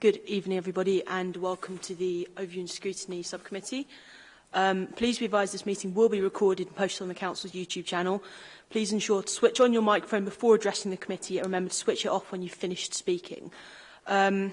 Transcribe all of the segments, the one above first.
Good evening, everybody, and welcome to the Overview and Scrutiny Subcommittee. Um, please be advised this meeting will be recorded and posted on the Council's YouTube channel. Please ensure to switch on your microphone before addressing the committee and remember to switch it off when you've finished speaking. Um,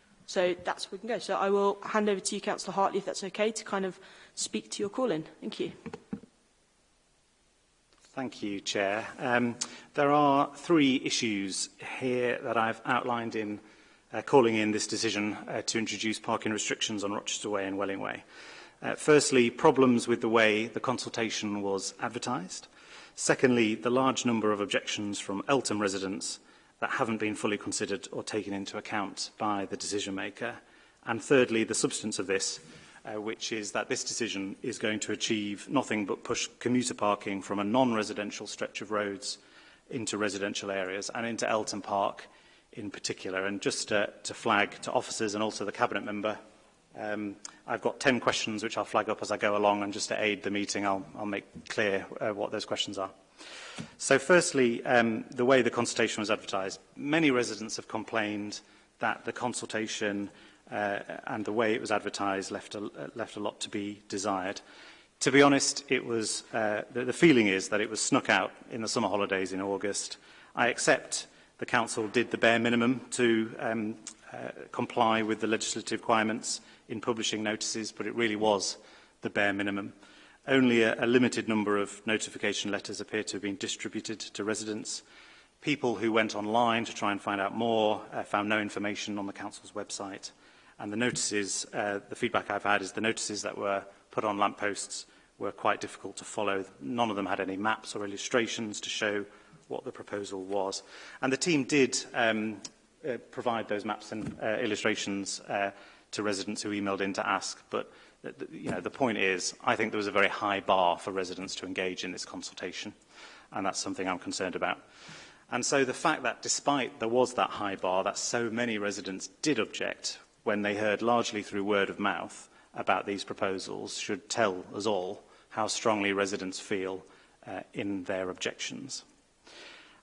so that's where we can go. So I will hand over to you, Councillor Hartley, if that's okay, to kind of speak to your call-in. Thank you. Thank you, Chair. Um, there are three issues here that I've outlined in uh, calling in this decision uh, to introduce parking restrictions on Rochester Way and Welling Way. Uh, firstly, problems with the way the consultation was advertised. Secondly, the large number of objections from Eltham residents that haven't been fully considered or taken into account by the decision maker. And thirdly, the substance of this, uh, which is that this decision is going to achieve nothing but push commuter parking from a non-residential stretch of roads into residential areas and into Elton Park in particular. And just to, to flag to officers and also the Cabinet Member, um, I've got 10 questions which I'll flag up as I go along and just to aid the meeting I'll, I'll make clear uh, what those questions are. So firstly, um, the way the consultation was advertised. Many residents have complained that the consultation uh, and the way it was advertised left a, left a lot to be desired. To be honest, it was, uh, the, the feeling is that it was snuck out in the summer holidays in August. I accept the Council did the bare minimum to um, uh, comply with the legislative requirements in publishing notices, but it really was the bare minimum. Only a, a limited number of notification letters appear to have been distributed to residents. People who went online to try and find out more uh, found no information on the Council's website. And the notices, uh, the feedback I've had is the notices that were put on lampposts were quite difficult to follow. None of them had any maps or illustrations to show what the proposal was. And the team did um, uh, provide those maps and uh, illustrations uh, to residents who emailed in to ask, but uh, you know, the point is, I think there was a very high bar for residents to engage in this consultation, and that's something I'm concerned about. And so the fact that despite there was that high bar, that so many residents did object when they heard largely through word of mouth about these proposals should tell us all how strongly residents feel uh, in their objections.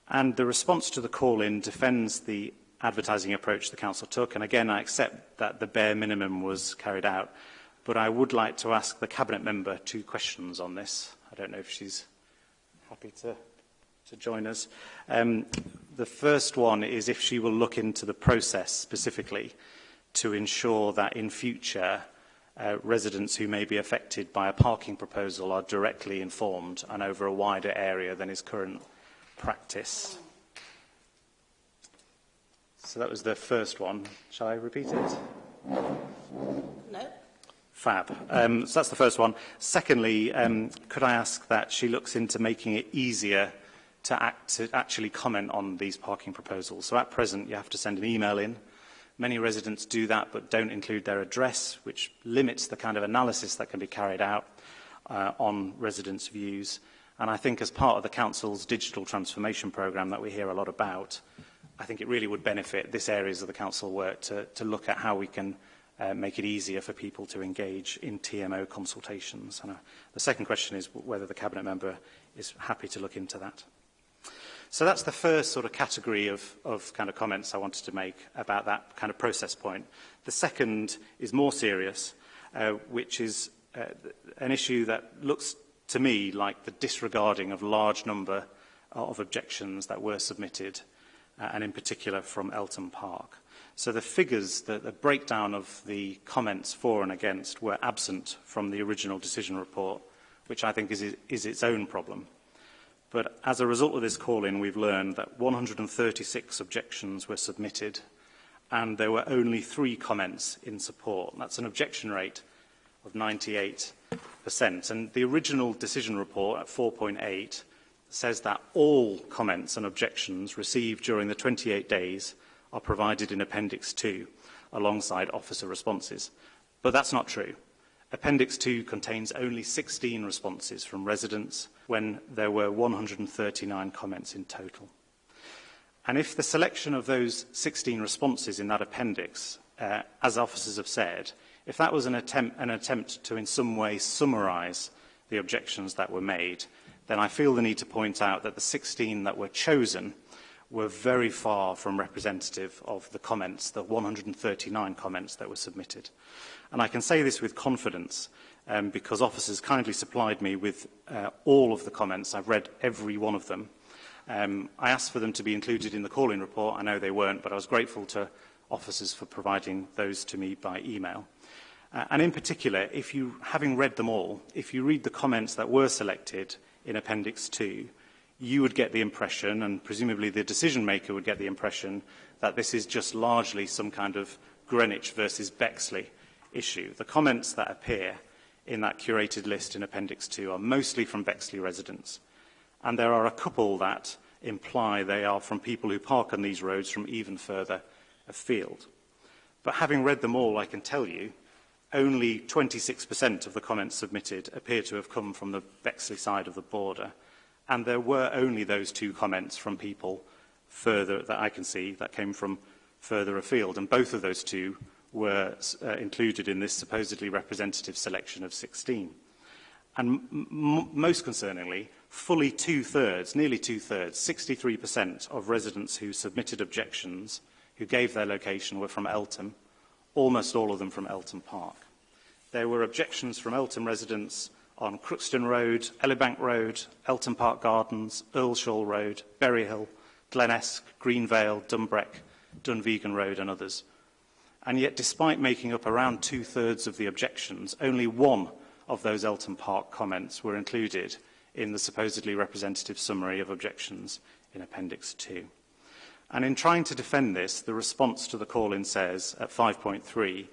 And the response to the call-in defends the advertising approach the Council took. And again, I accept that the bare minimum was carried out. But I would like to ask the Cabinet Member two questions on this. I don't know if she's happy to, to join us. Um, the first one is if she will look into the process specifically to ensure that in future uh, residents who may be affected by a parking proposal are directly informed and over a wider area than is current, practice. So that was the first one. Shall I repeat it? No. Fab. Um, so that's the first one. Secondly, um, could I ask that she looks into making it easier to, act, to actually comment on these parking proposals? So at present, you have to send an email in. Many residents do that but don't include their address, which limits the kind of analysis that can be carried out uh, on residents' views. And I think as part of the Council's digital transformation programme that we hear a lot about, I think it really would benefit this areas of the Council work to, to look at how we can uh, make it easier for people to engage in TMO consultations. And uh, the second question is whether the Cabinet Member is happy to look into that. So that's the first sort of category of, of kind of comments I wanted to make about that kind of process point. The second is more serious, uh, which is uh, an issue that looks to me like the disregarding of large number of objections that were submitted uh, and in particular from Elton Park. So the figures, the, the breakdown of the comments for and against were absent from the original decision report, which I think is, is its own problem. But as a result of this call-in, we've learned that 136 objections were submitted and there were only three comments in support. That's an objection rate of 98 And the original decision report at 4.8 says that all comments and objections received during the 28 days are provided in Appendix 2 alongside officer responses. But that's not true. Appendix 2 contains only 16 responses from residents when there were 139 comments in total. And if the selection of those 16 responses in that appendix, uh, as officers have said, If that was an attempt, an attempt to in some way summarise the objections that were made, then I feel the need to point out that the 16 that were chosen were very far from representative of the comments, the 139 comments that were submitted. And I can say this with confidence um, because officers kindly supplied me with uh, all of the comments. I've read every one of them. Um, I asked for them to be included in the calling report. I know they weren't, but I was grateful to officers for providing those to me by email. Uh, and in particular, if you, having read them all, if you read the comments that were selected in Appendix 2, you would get the impression, and presumably the decision maker would get the impression, that this is just largely some kind of Greenwich versus Bexley issue. The comments that appear in that curated list in Appendix 2 are mostly from Bexley residents. And there are a couple that imply they are from people who park on these roads from even further afield. But having read them all, I can tell you only 26% of the comments submitted appear to have come from the Bexley side of the border. And there were only those two comments from people further that I can see that came from further afield. And both of those two were uh, included in this supposedly representative selection of 16. And most concerningly, fully two-thirds, nearly two-thirds, 63% of residents who submitted objections, who gave their location, were from Eltham, almost all of them from Elton Park. There were objections from Elton residents on Crookston Road, Elibank Road, Elton Park Gardens, Earlshall Road, Berryhill, Glenesk, Greenvale, Dunbreck, Dunvegan Road and others. And yet, despite making up around two-thirds of the objections, only one of those Elton Park comments were included in the supposedly representative summary of objections in Appendix 2. And in trying to defend this, the response to the call-in says, at 5.3,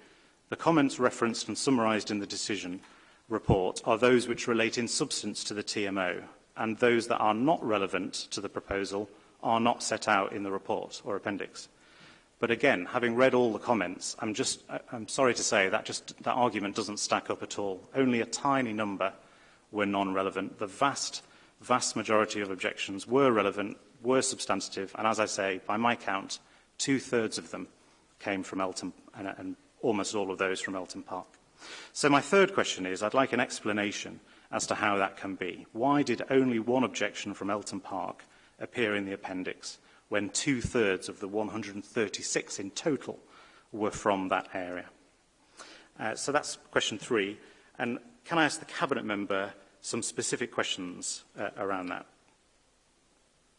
the comments referenced and summarised in the decision report are those which relate in substance to the TMO, and those that are not relevant to the proposal are not set out in the report or appendix. But again, having read all the comments, I'm, just, I'm sorry to say that, just, that argument doesn't stack up at all. Only a tiny number were non-relevant. The vast, vast majority of objections were relevant were substantive, and as I say, by my count, two-thirds of them came from Elton, and, and almost all of those from Elton Park. So my third question is, I'd like an explanation as to how that can be. Why did only one objection from Elton Park appear in the appendix when two-thirds of the 136 in total were from that area? Uh, so that's question three. And can I ask the Cabinet Member some specific questions uh, around that?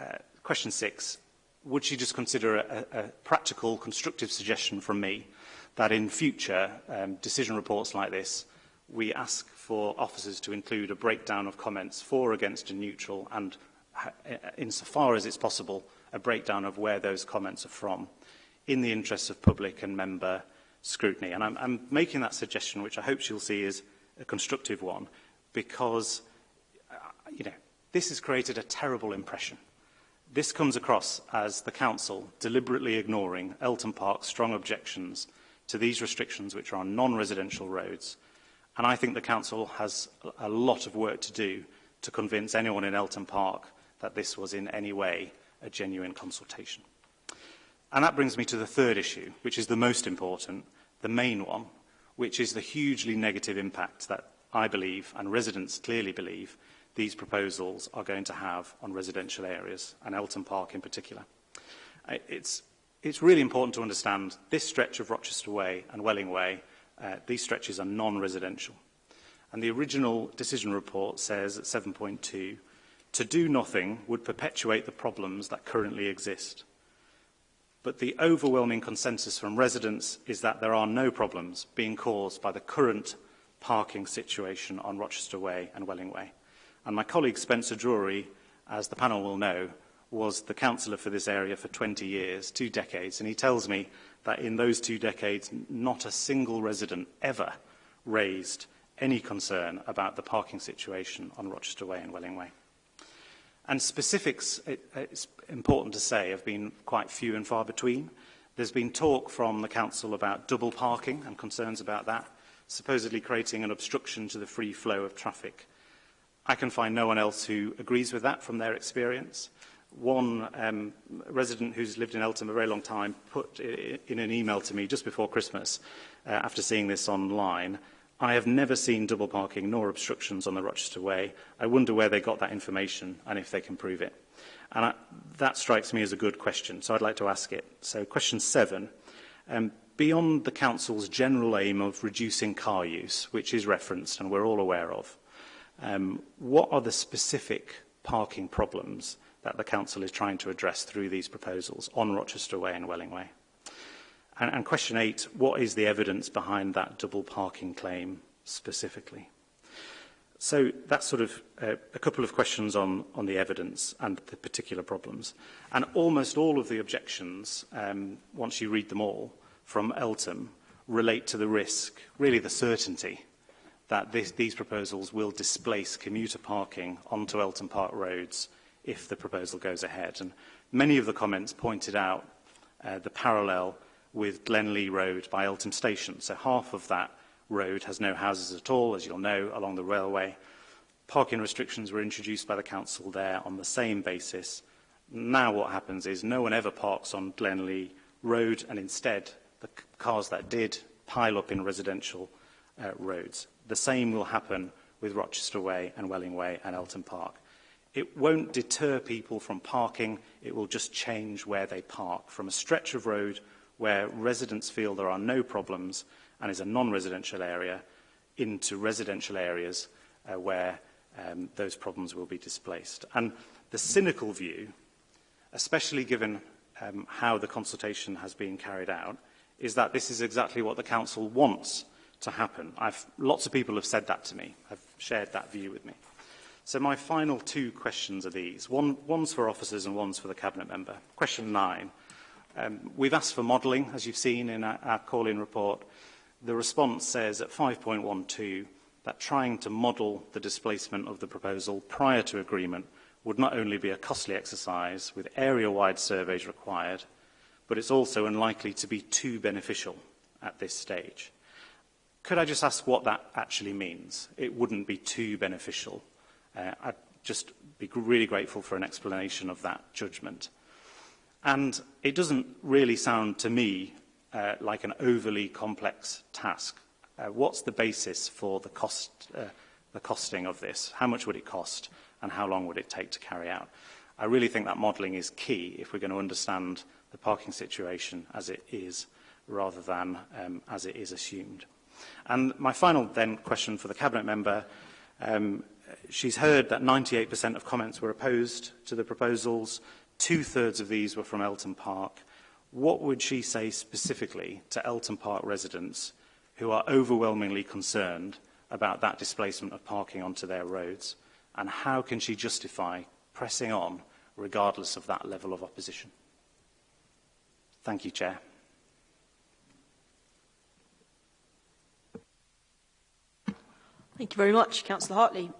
uh, question six, would she just consider a, a practical, constructive suggestion from me that in future um, decision reports like this, we ask for officers to include a breakdown of comments for, against and neutral and uh, insofar as it's possible, a breakdown of where those comments are from in the interests of public and member scrutiny. And I'm, I'm making that suggestion, which I hope you'll see is a constructive one, because uh, you know, this has created a terrible impression. This comes across as the Council deliberately ignoring Elton Park's strong objections to these restrictions which are on non-residential roads. And I think the Council has a lot of work to do to convince anyone in Elton Park that this was in any way a genuine consultation. And that brings me to the third issue, which is the most important, the main one, which is the hugely negative impact that I believe, and residents clearly believe, these proposals are going to have on residential areas, and Elton Park in particular. Uh, it's it's really important to understand this stretch of Rochester Way and Welling Way, uh, these stretches are non-residential. And the original decision report says at 7.2, to do nothing would perpetuate the problems that currently exist. But the overwhelming consensus from residents is that there are no problems being caused by the current parking situation on Rochester Way and Welling Way. And my colleague Spencer Drury, as the panel will know, was the councillor for this area for 20 years, two decades, and he tells me that in those two decades, not a single resident ever raised any concern about the parking situation on Rochester Way and Welling Way. And specifics, it, it's important to say, have been quite few and far between. There's been talk from the council about double parking and concerns about that, supposedly creating an obstruction to the free flow of traffic. I can find no one else who agrees with that from their experience one um, resident who's lived in Eltham a very long time put in an email to me just before Christmas uh, after seeing this online. I have never seen double parking nor obstructions on the Rochester Way. I wonder where they got that information and if they can prove it. And I, that strikes me as a good question, so I'd like to ask it. So question seven, um, beyond the Council's general aim of reducing car use, which is referenced and we're all aware of, um, what are the specific parking problems that the Council is trying to address through these proposals on Rochester Way and Welling Way. And, and question eight, what is the evidence behind that double parking claim specifically? So that's sort of uh, a couple of questions on, on the evidence and the particular problems. And almost all of the objections, um, once you read them all, from Eltham relate to the risk, really the certainty, that this, these proposals will displace commuter parking onto Eltham Park roads if the proposal goes ahead. And many of the comments pointed out uh, the parallel with Glenlee Road by Eltham Station. So half of that road has no houses at all, as you'll know, along the railway. Parking restrictions were introduced by the council there on the same basis. Now what happens is no one ever parks on Glenlee Road, and instead the cars that did pile up in residential uh, roads. The same will happen with Rochester Way and Welling Way and Elton Park. It won't deter people from parking, it will just change where they park from a stretch of road where residents feel there are no problems and is a non-residential area into residential areas uh, where um, those problems will be displaced. And the cynical view, especially given um, how the consultation has been carried out, is that this is exactly what the council wants to happen. I've, lots of people have said that to me, have shared that view with me. So my final two questions are these. One, one's for officers and one's for the Cabinet Member. Question nine. Um, we've asked for modelling, as you've seen in our, our call-in report. The response says at 5.12 that trying to model the displacement of the proposal prior to agreement would not only be a costly exercise with area-wide surveys required, but it's also unlikely to be too beneficial at this stage. Could I just ask what that actually means? It wouldn't be too beneficial. Uh, I'd just be really grateful for an explanation of that judgment. And it doesn't really sound to me uh, like an overly complex task. Uh, what's the basis for the, cost, uh, the costing of this? How much would it cost and how long would it take to carry out? I really think that modelling is key if we're going to understand the parking situation as it is rather than um, as it is assumed. And my final then question for the Cabinet Member um, she's heard that 98% of comments were opposed to the proposals. Two-thirds of these were from Elton Park. What would she say specifically to Elton Park residents who are overwhelmingly concerned about that displacement of parking onto their roads? And how can she justify pressing on regardless of that level of opposition? Thank you, Chair. Thank you very much, Councillor Hartley.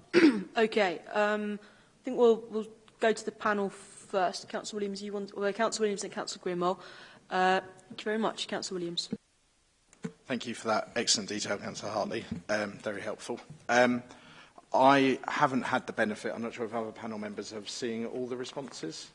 okay, um, I think we'll, we'll go to the panel first. Councillor Williams, you want, well, Councillor Williams and Councillor Grimmell. Uh, thank you very much, Councillor Williams. Thank you for that excellent detail, Councillor Hartley. Um, very helpful. Um, I haven't had the benefit, I'm not sure if other panel members have seen all the responses.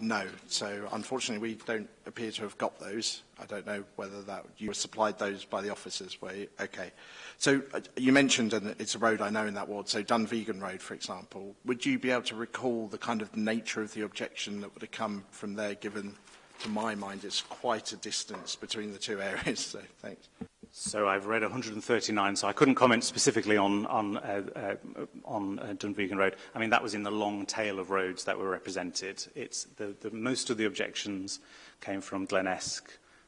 No. So unfortunately, we don't appear to have got those. I don't know whether that you were supplied those by the officers. Were you? Okay. So uh, you mentioned, and it's a road I know in that ward, so Dunvegan Road, for example. Would you be able to recall the kind of nature of the objection that would have come from there, given, to my mind, it's quite a distance between the two areas? So thanks. So I've read 139, so I couldn't comment specifically on, on, uh, uh, on uh, Dunvegan Road. I mean, that was in the long tail of roads that were represented. It's the, the, most of the objections came from Glenesk,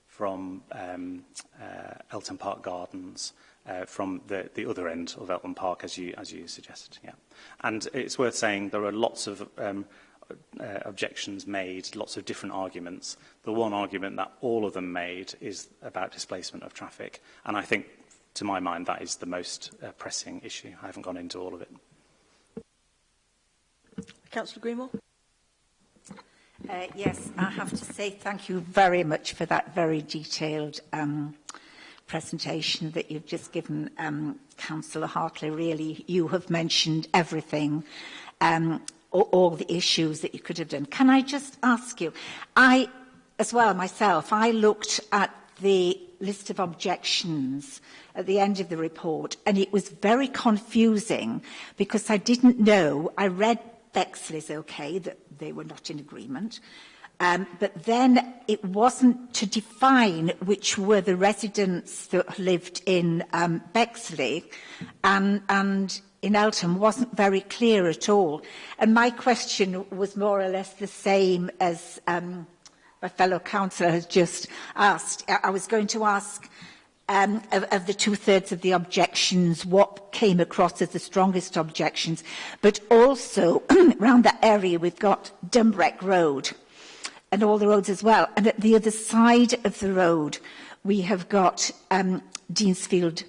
from um, uh, Elton Park Gardens, uh, from the, the other end of Elton Park, as you, as you suggested. Yeah. And it's worth saying there are lots of um, uh, objections made, lots of different arguments. The one argument that all of them made is about displacement of traffic. And I think, to my mind, that is the most uh, pressing issue. I haven't gone into all of it. Councillor Greenwell. Uh, yes, I have to say thank you very much for that very detailed um, presentation that you've just given, um, Councillor Hartley. Really, you have mentioned everything. Um, all, all the issues that you could have done. Can I just ask you, I, as well myself, I looked at the list of objections at the end of the report and it was very confusing because I didn't know, I read Bexley's okay, that they were not in agreement, um, but then it wasn't to define which were the residents that lived in um, Bexley and, and in Eltham wasn't very clear at all. And my question was more or less the same as um, my fellow councillor has just asked. I was going to ask um, of, of the two-thirds of the objections, what came across as the strongest objections, but also around that area we've got Dumbreck Road and all the roads as well. And at the other side of the road, we have got um, Deansfield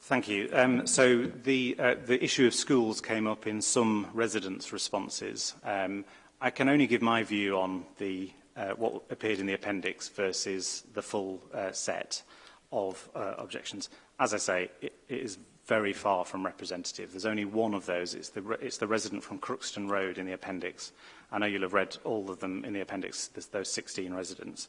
Thank you. Um, so the, uh, the issue of schools came up in some residents' responses. Um, I can only give my view on the, uh, what appeared in the appendix versus the full uh, set. Uh, of uh, objections. As I say, it, it is very far from representative. There's only one of those. It's the, it's the resident from Crookston Road in the appendix. I know you'll have read all of them in the appendix, There's those 16 residents.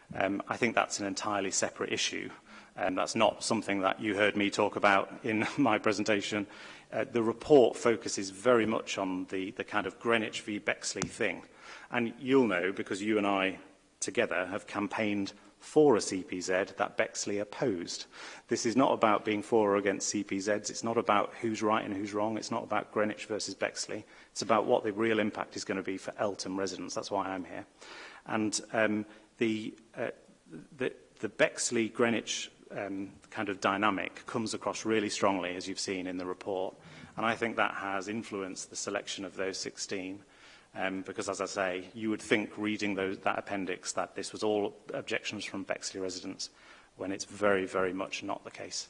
um, I think that's an entirely separate issue. Um, that's not something that you heard me talk about in my presentation. Uh, the report focuses very much on the, the kind of Greenwich v Bexley thing. And you'll know, because you and I together have campaigned for a CPZ that Bexley opposed. This is not about being for or against CPZs. It's not about who's right and who's wrong. It's not about Greenwich versus Bexley. It's about what the real impact is going to be for Eltham residents. That's why I'm here. And um, the, uh, the, the Bexley-Greenwich um, kind of dynamic comes across really strongly, as you've seen in the report. And I think that has influenced the selection of those 16. Um, because, as I say, you would think reading those, that appendix that this was all objections from Bexley residents when it's very, very much not the case.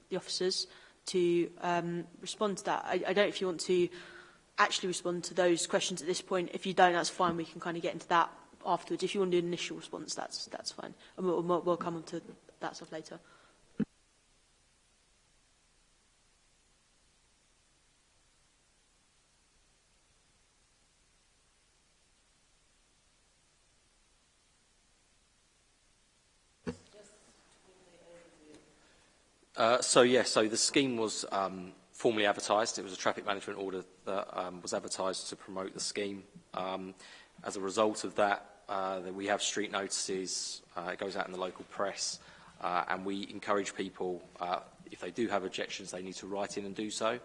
the officers to um, respond to that. I, I don't know if you want to actually respond to those questions at this point. If you don't, that's fine. We can kind of get into that afterwards. If you want an initial response, that's, that's fine. And we'll, we'll, we'll come on to that stuff later. Uh, so yes, yeah, so the scheme was um, formally advertised. It was a traffic management order that um, was advertised to promote the scheme. Um, as a result of that, uh, that we have street notices, uh, it goes out in the local press, uh, and we encourage people, uh, if they do have objections, they need to write in and do so.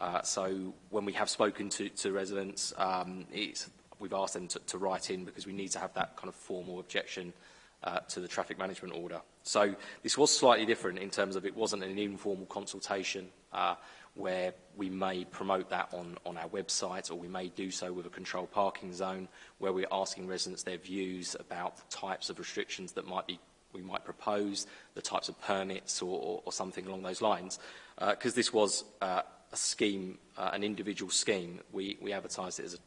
Uh, so when we have spoken to, to residents, um, it's, we've asked them to, to write in because we need to have that kind of formal objection uh, to the traffic management order. So this was slightly different in terms of it wasn't an informal consultation. Uh, where we may promote that on, on our website or we may do so with a controlled parking zone where we're asking residents their views about the types of restrictions that might be we might propose, the types of permits or, or, or something along those lines. Because uh, this was uh, a scheme, uh, an individual scheme. We, we advertised it as a,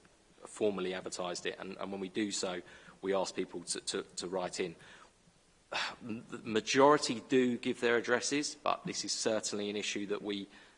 formally advertised it and, and when we do so we ask people to, to, to write in. The majority do give their addresses but this is certainly an issue that we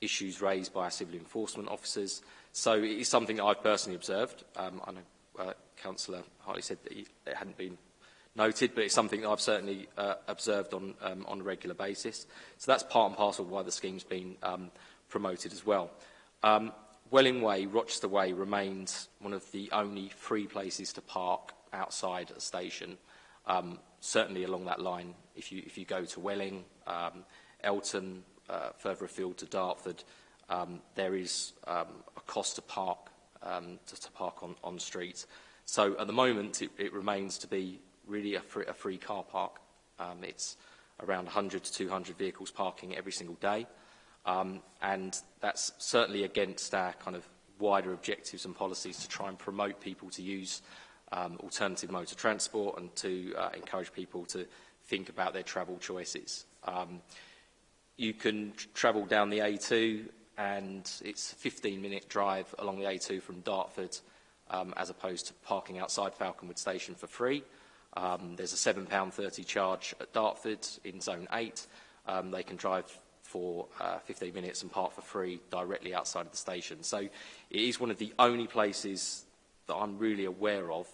issues raised by our civil enforcement officers. So it is something I've personally observed. Um, I know uh, Councillor Hartley said that he, it hadn't been noted, but it's something that I've certainly uh, observed on, um, on a regular basis. So that's part and parcel of why the scheme's been um, promoted as well. Um, Welling Way, Rochester Way, remains one of the only free places to park outside a station, um, certainly along that line. If you, if you go to Welling, um, Elton, uh, further afield to Dartford, um, there is um, a cost to park, um, to, to park on, on streets. So at the moment, it, it remains to be really a free, a free car park. Um, it's around 100 to 200 vehicles parking every single day. Um, and that's certainly against our kind of wider objectives and policies to try and promote people to use um, alternative modes of transport and to uh, encourage people to think about their travel choices. Um, you can travel down the A2 and it's a 15 minute drive along the A2 from Dartford um, as opposed to parking outside Falconwood Station for free. Um, there's a £7.30 charge at Dartford in Zone 8. Um, they can drive for uh, 15 minutes and park for free directly outside of the station. So it is one of the only places that I'm really aware of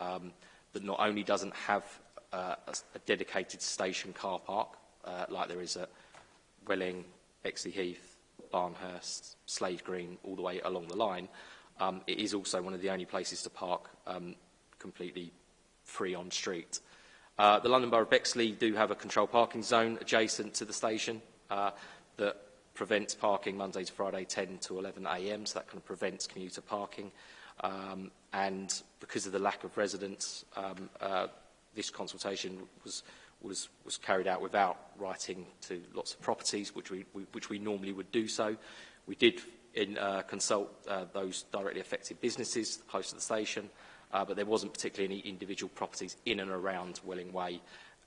um, that not only doesn't have uh, a, a dedicated station car park, uh, like there is at Welling, Bexley Heath, Barnhurst, Slade Green, all the way along the line, Um, it is also one of the only places to park um, completely free on street. Uh, the London Borough of Bexley do have a controlled parking zone adjacent to the station uh, that prevents parking Monday to Friday 10 to 11am, so that kind of prevents commuter parking. Um, and because of the lack of residents, um, uh, this consultation was, was, was carried out without writing to lots of properties, which we, we, which we normally would do so. We did in, uh, consult uh, those directly affected businesses close to the station, uh, but there wasn't particularly any individual properties in and around Welling Way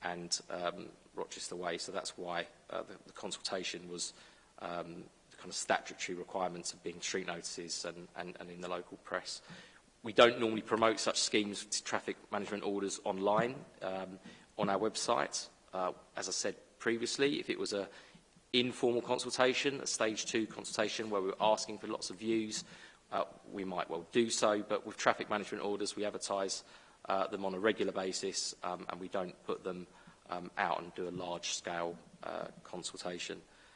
and um, Rochester Way, so that's why uh, the, the consultation was um, the kind of statutory requirements of being street notices and, and, and in the local press. We don't normally promote such schemes to traffic management orders online um, on our website. Uh, as I said previously, if it was a informal consultation, a stage two consultation where we're asking for lots of views. Uh, we might well do so, but with traffic management orders, we advertise uh, them on a regular basis um, and we don't put them um, out and do a large-scale uh, consultation.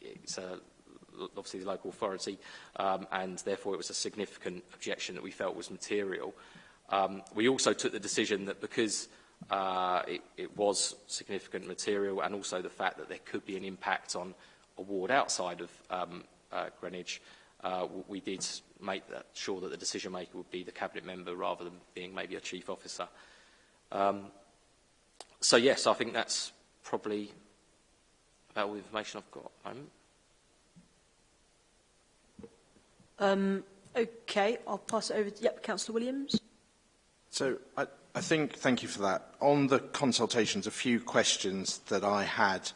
it's a, obviously the local authority, um, and therefore it was a significant objection that we felt was material. Um, we also took the decision that because uh, it, it was significant material and also the fact that there could be an impact on a ward outside of um, uh, Greenwich, uh, we did make that sure that the decision maker would be the cabinet member rather than being maybe a chief officer. Um, so yes, I think that's probably about all the information I've got Um, okay, I'll pass it over to yep, Councillor Williams. So I, I think, thank you for that. On the consultations, a few questions that I had.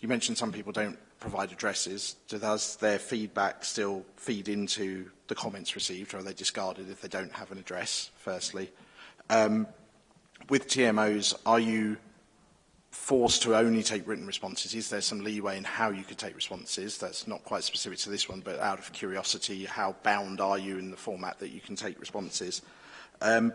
You mentioned some people don't provide addresses, does their feedback still feed into the comments received or are they discarded if they don't have an address, firstly? Um, with TMOs, are you forced to only take written responses? Is there some leeway in how you could take responses? That's not quite specific to this one, but out of curiosity, how bound are you in the format that you can take responses? Um,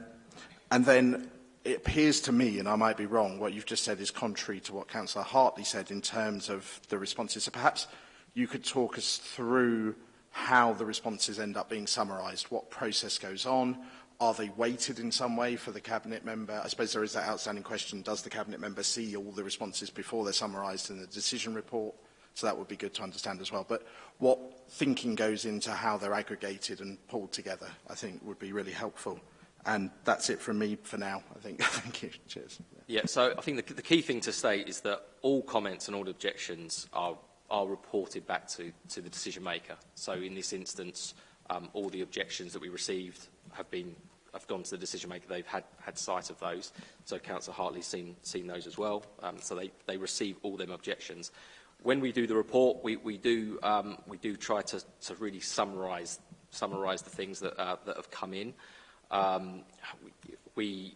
and then it appears to me, and I might be wrong, what you've just said is contrary to what Councillor Hartley said in terms of the responses. So perhaps you could talk us through how the responses end up being summarised, what process goes on, are they weighted in some way for the cabinet member? I suppose there is that outstanding question, does the cabinet member see all the responses before they're summarised in the decision report? So that would be good to understand as well. But what thinking goes into how they're aggregated and pulled together, I think would be really helpful. And that's it from me for now, I think. Thank you. Cheers. Yeah, so I think the, the key thing to state is that all comments and all objections are, are reported back to, to the decision maker. So in this instance, um, all the objections that we received have been have gone to the decision maker. They've had, had sight of those. So Councillor Hartley's seen, seen those as well. Um, so they, they receive all them objections. When we do the report, we, we, do, um, we do try to, to really summarise summarise the things that, uh, that have come in um, we,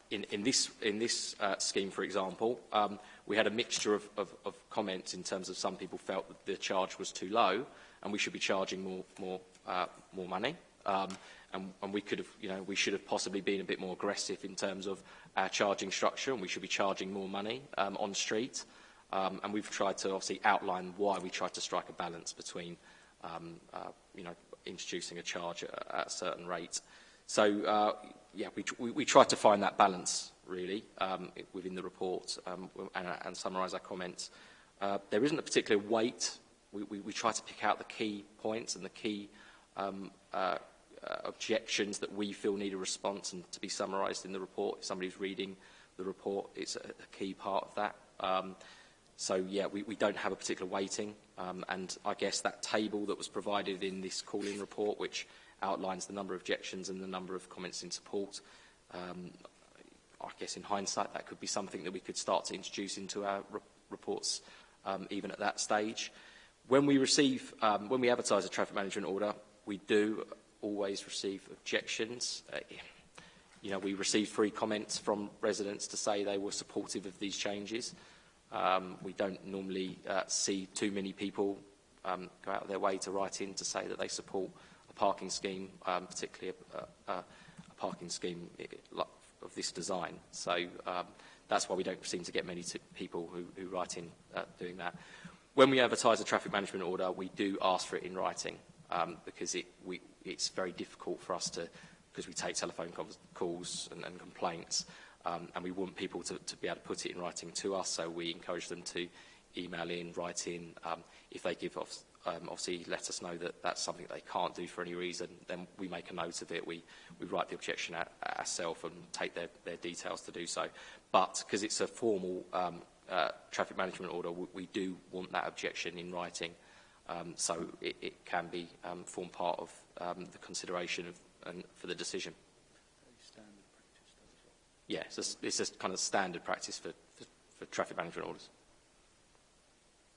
in, in this, in this uh, scheme, for example, um, we had a mixture of, of, of, comments in terms of some people felt that the charge was too low and we should be charging more, more, uh, more money. Um, and, and, we could have, you know, we should have possibly been a bit more aggressive in terms of our charging structure, and we should be charging more money um, on street. Um, and we've tried to obviously outline why we tried to strike a balance between, um, uh, you know, introducing a charge at, at a certain rate. So uh, yeah, we, we, we try to find that balance, really, um, within the report um, and, and summarise our comments. Uh, there isn't a particular weight. We, we, we try to pick out the key points and the key um, uh, uh, objections that we feel need a response and to be summarised in the report. If somebody's reading the report, it's a, a key part of that. Um, so, yeah, we, we don't have a particular weighting. Um, and I guess that table that was provided in this call-in report, which outlines the number of objections and the number of comments in support. Um, I guess in hindsight that could be something that we could start to introduce into our re reports um, even at that stage. When we receive, um, when we advertise a traffic management order, we do always receive objections. Uh, you know, we receive free comments from residents to say they were supportive of these changes. Um, we don't normally uh, see too many people um, go out of their way to write in to say that they support parking scheme, um, particularly a, a, a parking scheme of this design. So um, that's why we don't seem to get many people who, who write in uh, doing that. When we advertise a traffic management order, we do ask for it in writing um, because it, we, it's very difficult for us to, because we take telephone calls and, and complaints, um, and we want people to, to be able to put it in writing to us, so we encourage them to email in, write in. Um, if they give off um, obviously let us know that that's something they can't do for any reason, then we make a note of it. We, we write the objection ourselves and take their, their details to do so. But because it's a formal um, uh, traffic management order, we, we do want that objection in writing. Um, so it, it can be um, form part of um, the consideration of, and for the decision. Yeah, it's a, it's a kind of standard practice for, for, for traffic management orders.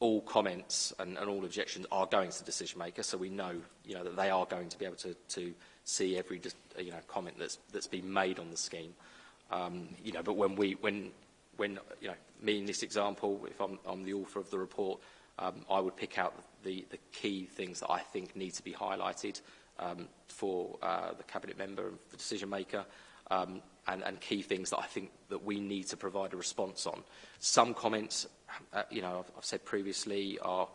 all comments and, and all objections are going to the decision maker, so we know, you know that they are going to be able to, to see every you know comment that's that's been made on the scheme. Um, you know, but when we when when you know me in this example, if I'm, I'm the author of the report, um, I would pick out the, the key things that I think need to be highlighted um, for uh, the cabinet member and the decision maker. Um, and, and key things that I think that we need to provide a response on. Some comments, uh, you know, I've, I've said previously are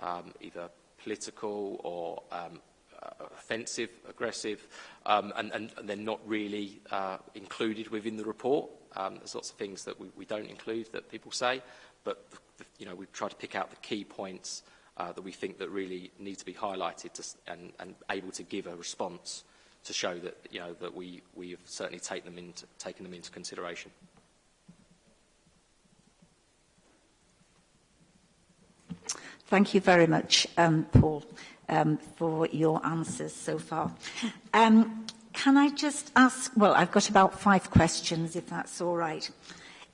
um, either political or um, uh, offensive, aggressive, um, and, and, and they're not really uh, included within the report. Um, there's lots of things that we, we don't include that people say, but the, you know, we've tried to pick out the key points uh, that we think that really need to be highlighted to, and, and able to give a response to show that you know that we we've certainly taken them into, taken them into consideration. Thank you very much, um, Paul, um, for your answers so far. Um, can I just ask, well, I've got about five questions, if that's all right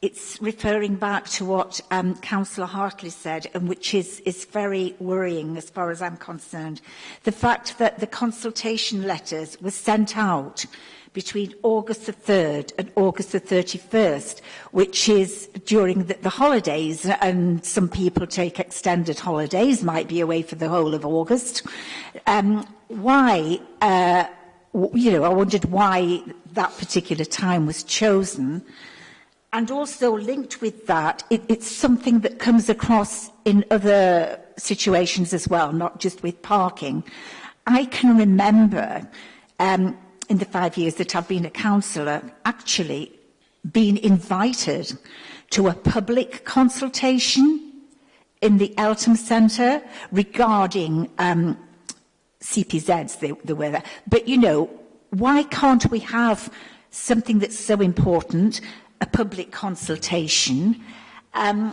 it's referring back to what um, Councillor Hartley said, and which is, is very worrying as far as I'm concerned. The fact that the consultation letters were sent out between August the 3rd and August the 31st, which is during the, the holidays, and some people take extended holidays, might be away for the whole of August. Um, why, uh, you know, I wondered why that particular time was chosen. And also linked with that, it, it's something that comes across in other situations as well, not just with parking. I can remember um, in the five years that I've been a councillor actually being invited to a public consultation in the Eltham Centre regarding um, CPZs, the weather. But, you know, why can't we have something that's so important a public consultation. Um,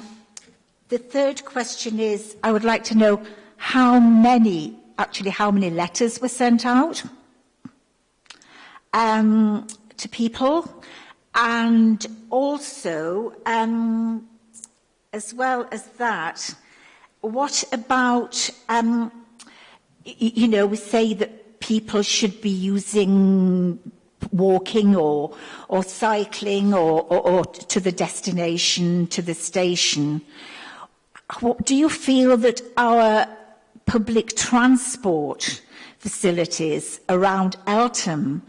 the third question is, I would like to know how many, actually how many letters were sent out um, to people. And also, um, as well as that, what about, um, you know, we say that people should be using walking or, or cycling or, or, or to the destination, to the station. What, do you feel that our public transport facilities around Eltham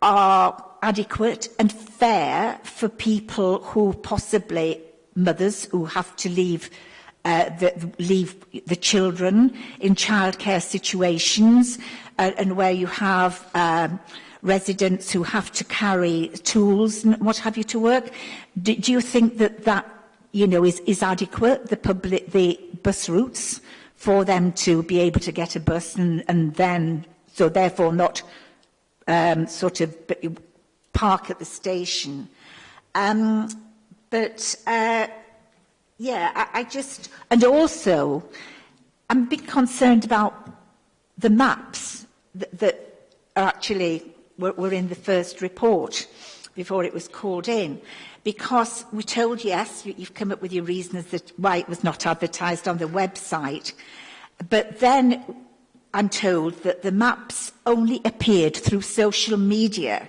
are adequate and fair for people who possibly mothers who have to leave uh, the, leave the children in childcare situations uh, and where you have um, residents who have to carry tools and what have you to work. Do, do you think that that you know, is, is adequate, the, public, the bus routes, for them to be able to get a bus and, and then, so therefore not um, sort of park at the station. Um, but, uh, yeah, I, I just, and also, I'm a bit concerned about the maps that, that are actually were, were in the first report before it was called in because we told yes you, you've come up with your reasons that why it was not advertised on the website but then I'm told that the maps only appeared through social media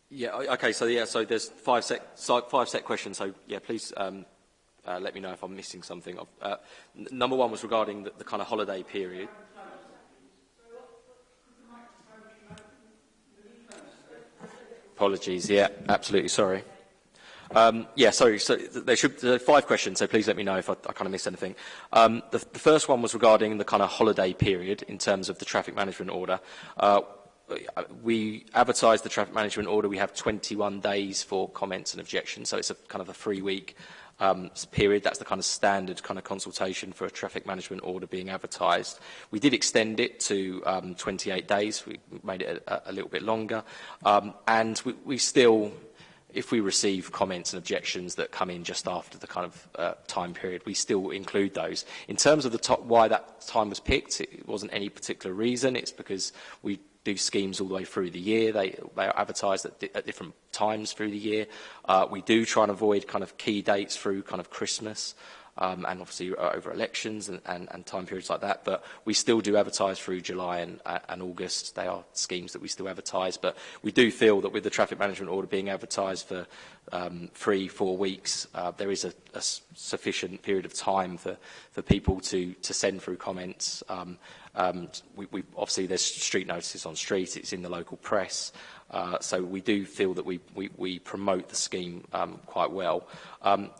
Yeah, okay, so yeah, so there's five set, five set questions, so yeah, please um, uh, let me know if I'm missing something. Uh, number one was regarding the, the kind of holiday period. Apologies. Yeah, absolutely. Sorry. Um, yeah, sorry. So there should be five questions. So please let me know if I, I kind of missed anything. Um, the, the, first one was regarding the kind of holiday period in terms of the traffic management order. Uh, we advertise the traffic management order. We have 21 days for comments and objections, so it's a kind of a free week um, period. That's the kind of standard kind of consultation for a traffic management order being advertised. We did extend it to um, 28 days. We made it a, a little bit longer. Um, and we, we still if we receive comments and objections that come in just after the kind of uh, time period, we still include those. In terms of the top, why that time was picked, it wasn't any particular reason. It's because we do schemes all the way through the year. They, they are advertised at, di at different times through the year. Uh, we do try and avoid kind of key dates through kind of Christmas um, and obviously uh, over elections and, and, and time periods like that. But we still do advertise through July and, uh, and August. They are schemes that we still advertise. But we do feel that with the traffic management order being advertised for um, three, four weeks, uh, there is a, a sufficient period of time for, for people to, to send through comments. Um, um, we, we, obviously, there's street notices on street, it's in the local press. Uh, so we do feel that we, we, we promote the scheme um, quite well. Um,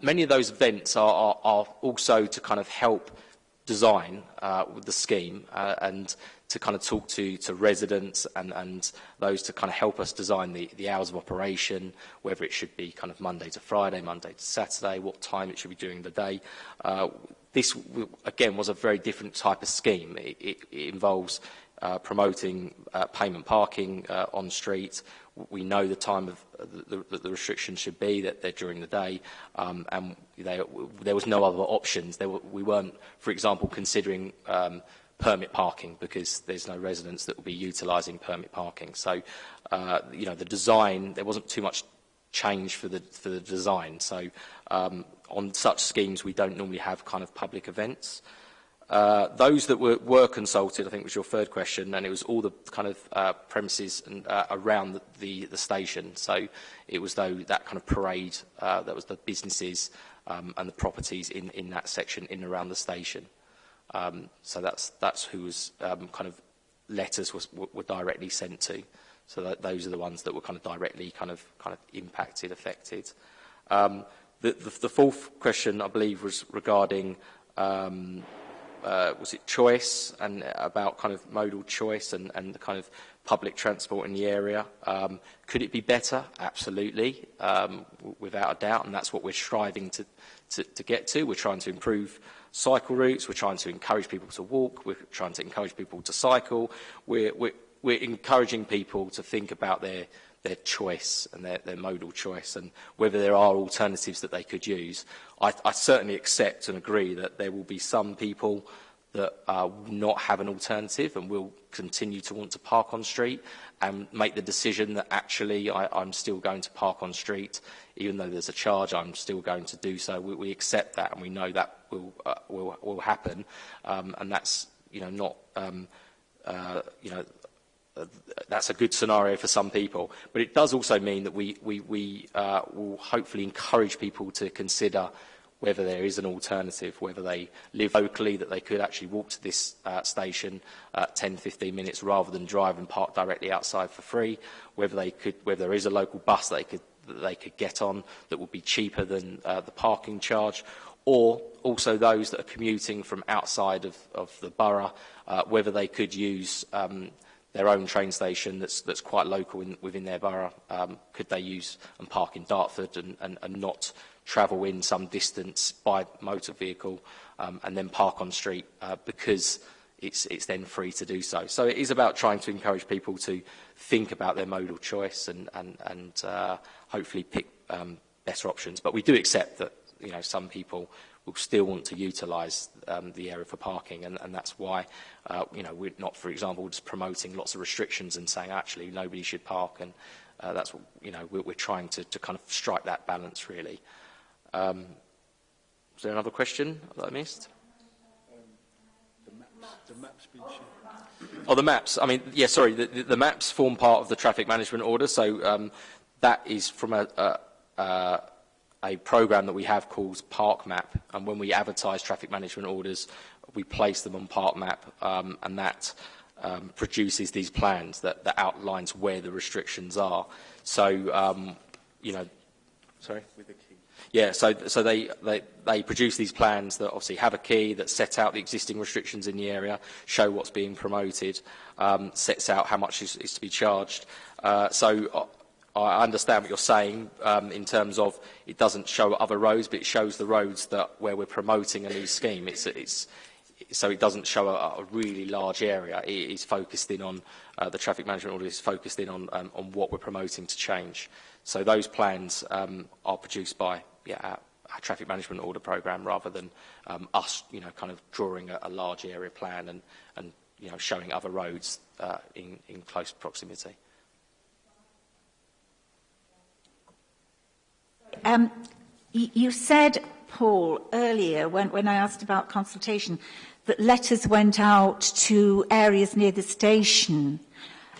many of those events are, are, are, also to kind of help design uh, with the scheme uh, and to kind of talk to to residents and and those to kind of help us design the the hours of operation, whether it should be kind of Monday to Friday, Monday to Saturday, what time it should be during the day. Uh, this again was a very different type of scheme. It, it, it involves uh, promoting uh, payment parking uh, on street. We know the time of uh, the, the, the restrictions should be that they're during the day, um, and they, there was no other options. There were, we weren't, for example, considering um, permit parking because there's no residents that will be utilizing permit parking. So, uh, you know, the design, there wasn't too much change for the, for the design. So um, on such schemes, we don't normally have kind of public events. Uh, those that were, were consulted, I think was your third question, and it was all the kind of uh, premises and, uh, around the, the, the station. So it was though that kind of parade, uh, that was the businesses um, and the properties in, in that section in around the station. Um, so that's that's who was um, kind of letters was, were directly sent to. So that, those are the ones that were kind of directly kind of kind of impacted, affected. Um, the, the, the fourth question, I believe, was regarding um, uh, was it choice and about kind of modal choice and, and the kind of public transport in the area. Um, could it be better? Absolutely, um, without a doubt, and that's what we're striving to, to, to get to. We're trying to improve cycle routes. We're trying to encourage people to walk. We're trying to encourage people to cycle. We're, we're, we're encouraging people to think about their, their choice and their, their modal choice and whether there are alternatives that they could use. I, I certainly accept and agree that there will be some people that uh, will not have an alternative and will continue to want to park on street and make the decision that actually I, I'm still going to park on street, even though there's a charge, I'm still going to do so. We, we accept that and we know that will, uh, will, will happen. Um, and that's, you know, not, um, uh, you know, uh, that's a good scenario for some people. But it does also mean that we, we, we uh, will hopefully encourage people to consider whether there is an alternative, whether they live locally, that they could actually walk to this uh, station uh, 10, 15 minutes rather than drive and park directly outside for free, whether, they could, whether there is a local bus they could, that they could get on that would be cheaper than uh, the parking charge, or also those that are commuting from outside of, of the borough, uh, whether they could use um, their own train station that's, that's quite local in, within their borough, um, could they use and park in Dartford and, and, and not travel in some distance by motor vehicle um, and then park on street uh, because it's, it's then free to do so. So it is about trying to encourage people to think about their modal choice and, and, and uh, hopefully pick um, better options. But we do accept that you know, some people will still want to utilize um, the area for parking and, and that's why uh, you know, we're not, for example, just promoting lots of restrictions and saying actually nobody should park and uh, that's what you know, we're, we're trying to, to kind of strike that balance really. Um, is there another question that I missed? The maps being shared. Oh, the maps. I mean, yeah, sorry. The, the, the maps form part of the traffic management order, so um, that is from a, a, a, program that we have called Park Map, and when we advertise traffic management orders, we place them on Park Map, um, and that um, produces these plans that, that outlines where the restrictions are. So, um, you know, sorry. With the Yeah, so, so they, they, they produce these plans that obviously have a key that set out the existing restrictions in the area, show what's being promoted, um, sets out how much is, is to be charged. Uh, so uh, I understand what you're saying um, in terms of it doesn't show other roads, but it shows the roads that where we're promoting a new scheme. It's, it's, so it doesn't show a, a really large area. It is focused in on uh, the traffic management order is focused in on um, on what we're promoting to change. So those plans um, are produced by yeah, our, our traffic management order program rather than um, us, you know, kind of drawing a, a large area plan and, and you know, showing other roads uh, in, in close proximity. Um, you said, Paul, earlier when, when I asked about consultation, that letters went out to areas near the station. Uh,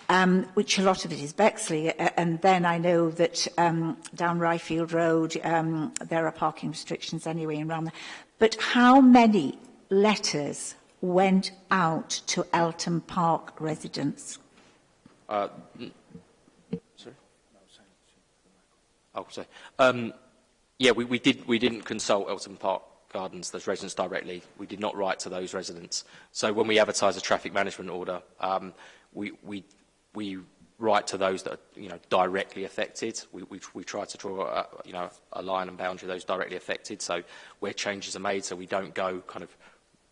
um, which a lot of it is Bexley. and then I know that um, down Ryfield Road, um, there are parking restrictions anyway and around there. But how many letters went out to Elton Park residents? Uh, sorry? Oh, sorry. Um, yeah, we, we, did, we didn't consult Elton Park Gardens, those residents directly. We did not write to those residents. So when we advertise a traffic management order, um, we, we, we write to those that are you know directly affected. We we, we try to draw a, you know a line and boundary those directly affected. So where changes are made, so we don't go kind of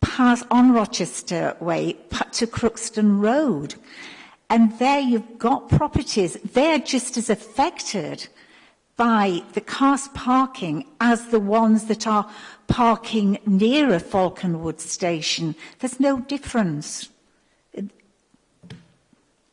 past on Rochester Way to Crookston Road. And there you've got properties. They're just as affected by the cars parking as the ones that are parking near a Falconwood station. There's no difference.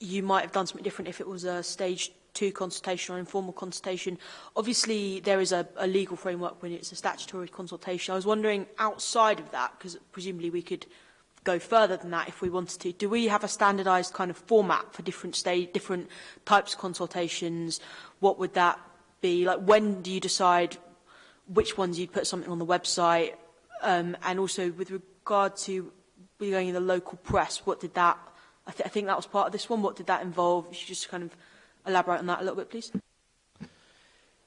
you might have done something different if it was a stage to consultation or informal consultation. Obviously, there is a, a legal framework when it's a statutory consultation. I was wondering, outside of that, because presumably we could go further than that if we wanted to. Do we have a standardised kind of format for different state, different types of consultations? What would that be? Like, when do you decide which ones you'd put something on the website? Um, and also, with regard to going in the local press, what did that, I, th I think that was part of this one, what did that involve? you just kind of elaborate on that a little bit, please?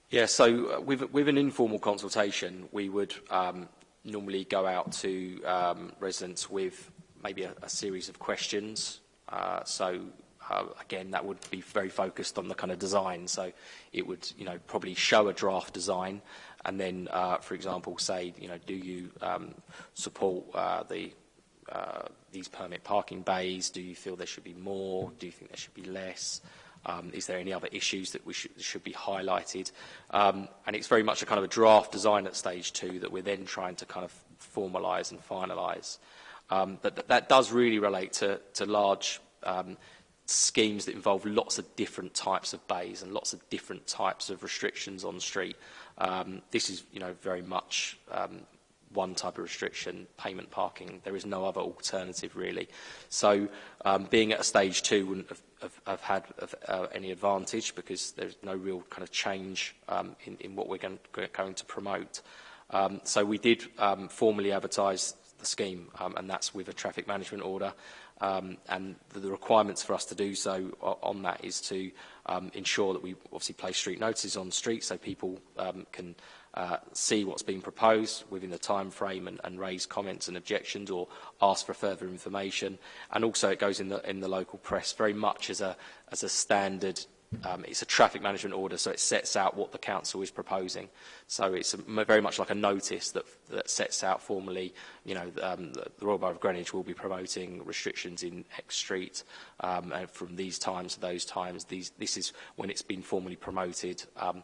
Yeah, so uh, with, with an informal consultation, we would um, normally go out to um, residents with maybe a, a series of questions. Uh, so uh, again, that would be very focused on the kind of design. So it would, you know, probably show a draft design, and then, uh, for example, say, you know, do you um, support uh, the uh, these permit parking bays? Do you feel there should be more? Do you think there should be less? Uh, Um, is there any other issues that we sh should be highlighted? Um, and it's very much a kind of a draft design at stage two that we're then trying to kind of formalize and finalize Um, but th that does really relate to, to large um, schemes that involve lots of different types of bays and lots of different types of restrictions on the street. Um, this is, you know, very much um, one type of restriction, payment parking. There is no other alternative, really. So um, being at a stage two wouldn't have, have, have had have, uh, any advantage because there's no real kind of change um, in, in what we're going, going to promote. Um, so we did um, formally advertise the scheme, um, and that's with a traffic management order. Um, and the, the requirements for us to do so on that is to um, ensure that we obviously place street notices on streets so people um, can Uh, see what's been proposed within the time frame and, and raise comments and objections or ask for further information. And also it goes in the, in the local press very much as a, as a standard Um, it's a traffic management order, so it sets out what the council is proposing. So it's a, very much like a notice that, that sets out formally, you know, um, the, the Royal Borough of Greenwich will be promoting restrictions in X Street um, and from these times to those times. These, this is when it's been formally promoted um,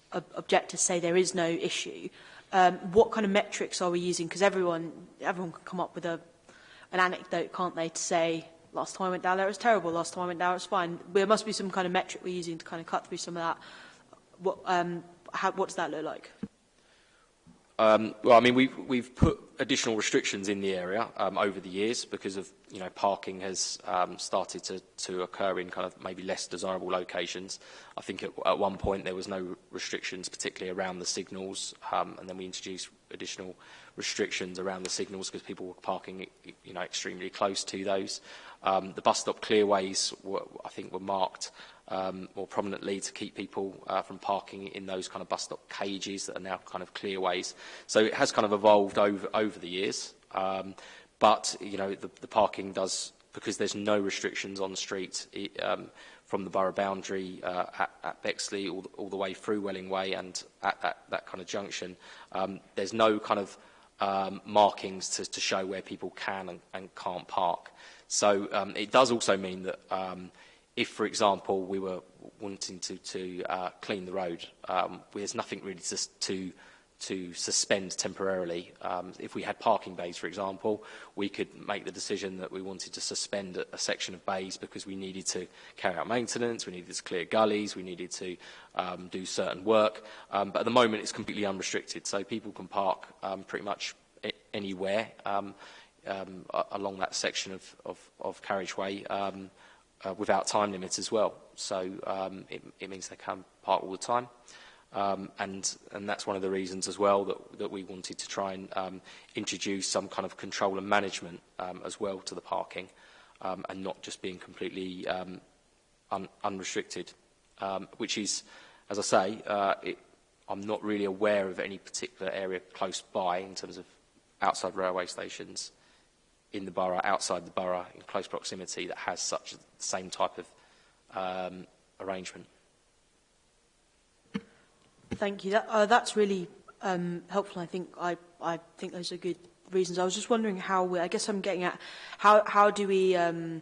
ob objectors say there is no issue. Um, what kind of metrics are we using? Because everyone, everyone can come up with a, an anecdote, can't they, to say, last time I went down there it was terrible, last time I went down it was fine. There must be some kind of metric we're using to kind of cut through some of that. What, um, how, what does that look like? Um, well, I mean, we've, we've put additional restrictions in the area um, over the years because of, you know, parking has um, started to, to occur in kind of maybe less desirable locations. I think at, at one point there was no restrictions, particularly around the signals, um, and then we introduced additional restrictions around the signals because people were parking, you know, extremely close to those. Um, the bus stop clearways, were, I think, were marked um, more prominently to keep people uh, from parking in those kind of bus stop cages that are now kind of clear ways. So it has kind of evolved over, over the years. Um, but, you know, the, the parking does, because there's no restrictions on the street it, um, from the borough boundary uh, at, at Bexley all, all the way through Welling Way and at that, that kind of junction, um, there's no kind of um, markings to, to show where people can and, and can't park. So um, it does also mean that um, if, for example, we were wanting to, to uh, clean the road, um, there's nothing really to, to, to suspend temporarily. Um, if we had parking bays, for example, we could make the decision that we wanted to suspend a, a section of bays because we needed to carry out maintenance, we needed to clear gullies, we needed to um, do certain work. Um, but at the moment, it's completely unrestricted, so people can park um, pretty much anywhere um, um, along that section of, of, of carriageway. Um, uh, without time limits as well. So um, it, it, means they can park all the time. Um, and, and that's one of the reasons as well that, that we wanted to try and um, introduce some kind of control and management um, as well to the parking um, and not just being completely um, un unrestricted, um, which is, as I say, uh, it, I'm not really aware of any particular area close by in terms of outside railway stations in the borough, outside the borough, in close proximity that has such the same type of um, arrangement. Thank you. That, uh, that's really um, helpful. I think I, I think those are good reasons. I was just wondering how we, I guess I'm getting at how how do we um,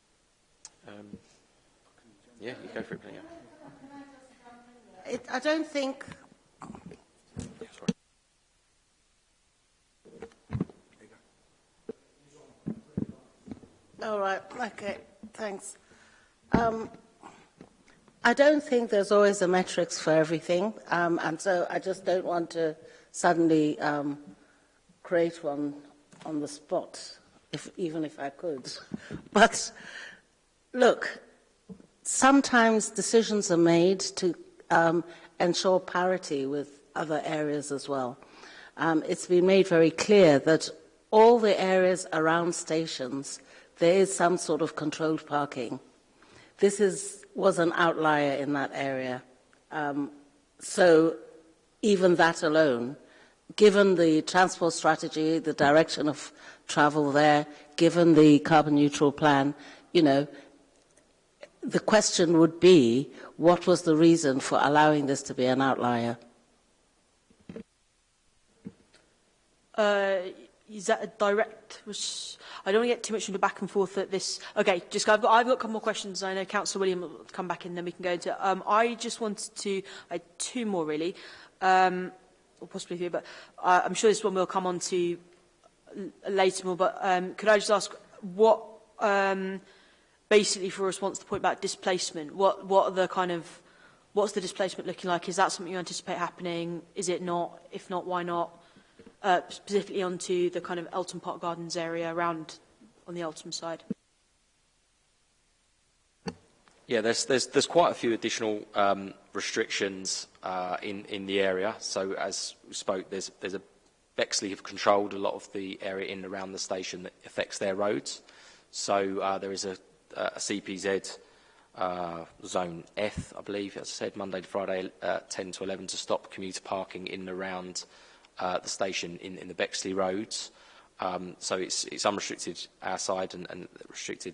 Um, yeah, you go for it, please. Yeah. It, I don't think All right. Okay. Thanks. Um, I don't think there's always a metrics for everything, um, and so I just don't want to suddenly um, create one on the spot, if, even if I could. But look, sometimes decisions are made to um, ensure parity with other areas as well. Um, it's been made very clear that all the areas around stations there is some sort of controlled parking. This is, was an outlier in that area. Um, so even that alone, given the transport strategy, the direction of travel there, given the carbon neutral plan, you know, the question would be, what was the reason for allowing this to be an outlier? Uh, is that a direct res I don't want to get too much into back and forth at this. Okay, just I've got I've got a couple more questions. I know Councillor William will come back in, then we can go to. Um, I just wanted to I had two more really, um, or possibly three, but uh, I'm sure this one will come on to later more. But um, could I just ask what um, basically for a response to point about displacement? What what are the kind of what's the displacement looking like? Is that something you anticipate happening? Is it not? If not, why not? uh, specifically onto the kind of Elton Park Gardens area around on the Elton side? Yeah, there's, there's, there's quite a few additional um, restrictions uh, in, in the area. So as we spoke, there's, there's a Bexley have controlled a lot of the area in and around the station that affects their roads. So uh, there is a, a CPZ uh, zone F, I believe, as I said, Monday to Friday, uh, 10 to 11 to stop commuter parking in and around uh, the station in, in the Bexley Roads. Um, so it's, it's unrestricted our side and, and restricted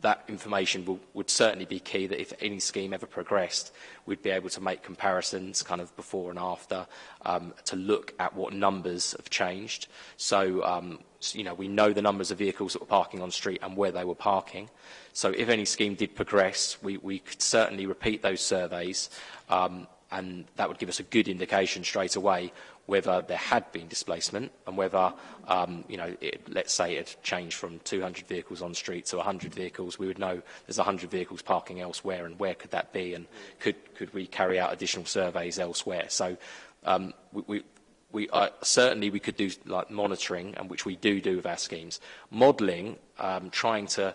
that information will, would certainly be key that if any scheme ever progressed, we'd be able to make comparisons kind of before and after um, to look at what numbers have changed. So, um, so, you know, we know the numbers of vehicles that were parking on street and where they were parking. So if any scheme did progress, we, we could certainly repeat those surveys um, and that would give us a good indication straight away whether there had been displacement and whether, um, you know, it, let's say it had changed from 200 vehicles on street to 100 vehicles, we would know there's 100 vehicles parking elsewhere and where could that be and could, could we carry out additional surveys elsewhere. So um, we, we, we are, uh, certainly we could do like monitoring and which we do do with our schemes. Modelling, um, trying to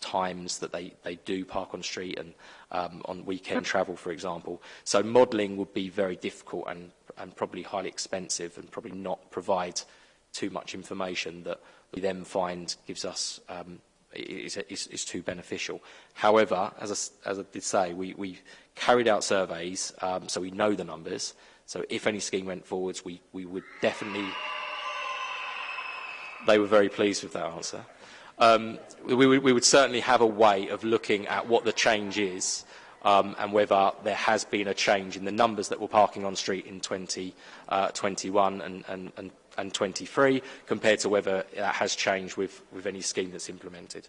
times that they, they do park on street and um, on weekend travel, for example. So modelling would be very difficult and, and probably highly expensive and probably not provide too much information that we then find gives us um, is, is, is too beneficial. However, as I, as I did say, we, we carried out surveys, um, so we know the numbers. So if any scheme went forwards, we, we would definitely... They were very pleased with that answer. Um, we, we would certainly have a way of looking at what the change is um, and whether there has been a change in the numbers that were parking on street in 2021 20, uh, and, and, and and 23 compared to whether that has changed with, with any scheme that's implemented.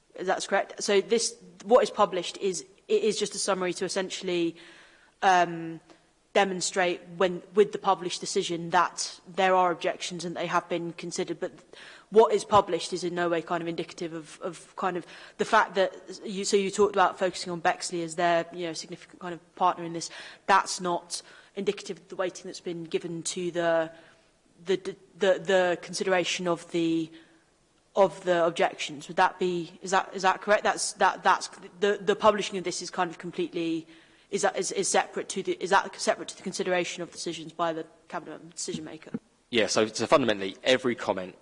That's correct. So this, what is published is, it is just a summary to essentially um, demonstrate when, with the published decision that there are objections and they have been considered. But what is published is in no way kind of indicative of, of kind of the fact that you, so you talked about focusing on Bexley as their, you know, significant kind of partner in this. That's not indicative of the weighting that's been given to the, the, the, the consideration of the of the objections. Would that be, is that, is that correct? That's, that, that's, the, the publishing of this is kind of completely, is that, is, is separate to the, is that separate to the consideration of decisions by the cabinet decision maker? Yeah, so, so fundamentally every comment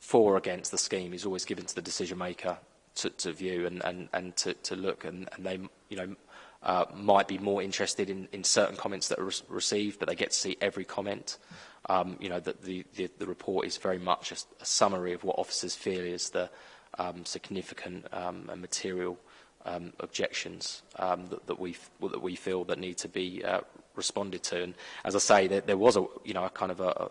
for or against the scheme is always given to the decision maker to, to view and, and, and to, to look and, and they, you know, uh, might be more interested in, in certain comments that are re received, but they get to see every comment um, you know, that the, the, the report is very much a, a summary of what officers feel is the um, significant um, and material um, objections um, that, that, we, that we feel that need to be uh, responded to. And as I say, there, there was a, you know, a kind of a,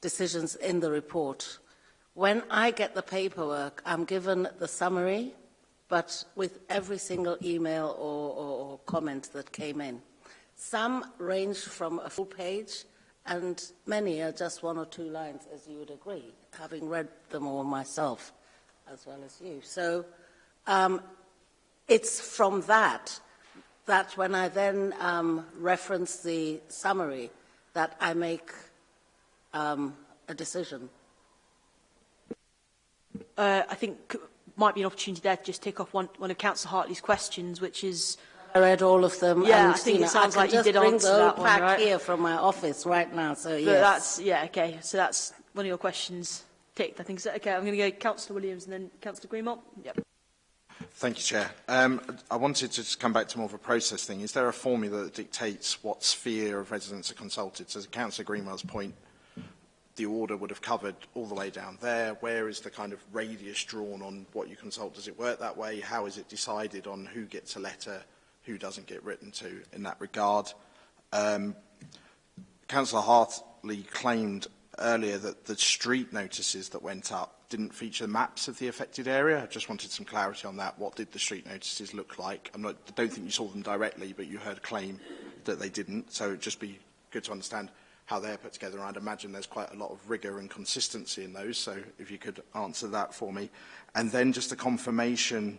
decisions in the report. When I get the paperwork, I'm given the summary, but with every single email or, or, or comment that came in. Some range from a full page, and many are just one or two lines, as you would agree, having read them all myself, as well as you. So um, it's from that that when I then um, reference the summary, that I make um, a decision. Uh, I think might be an opportunity there to just take off one, one of Councillor Hartley's questions, which is... I read all of them. Yeah, and, I think you know, it sounds like you did answer that one, right? here from my office right now, so but yes. That's, yeah, okay, so that's one of your questions ticked, I think. So, okay, I'm going to go Councillor Williams and then Councillor Greenmont. Yep. Thank you, Chair. Um, I wanted to just come back to more of a process thing. Is there a formula that dictates what sphere of residents are consulted? So to Councillor Greenwell's point, the order would have covered all the way down there. Where is the kind of radius drawn on what you consult? Does it work that way? How is it decided on who gets a letter, who doesn't get written to in that regard? Um, Councillor Hartley claimed earlier that the street notices that went up didn't feature maps of the affected area. I just wanted some clarity on that. What did the street notices look like? Not, i don't think you saw them directly, but you heard claim that they didn't. So it'd just be good to understand how they're put together. And I'd imagine there's quite a lot of rigor and consistency in those. So if you could answer that for me. And then just a confirmation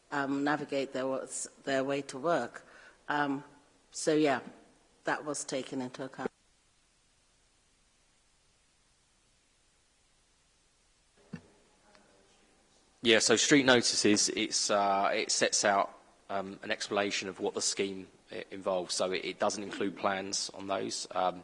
um, navigate their, their way to work. Um, so yeah, that was taken into account. Yeah, so street notices, it's, uh, it sets out um, an explanation of what the scheme uh, involves. So it, it doesn't include plans on those. Um,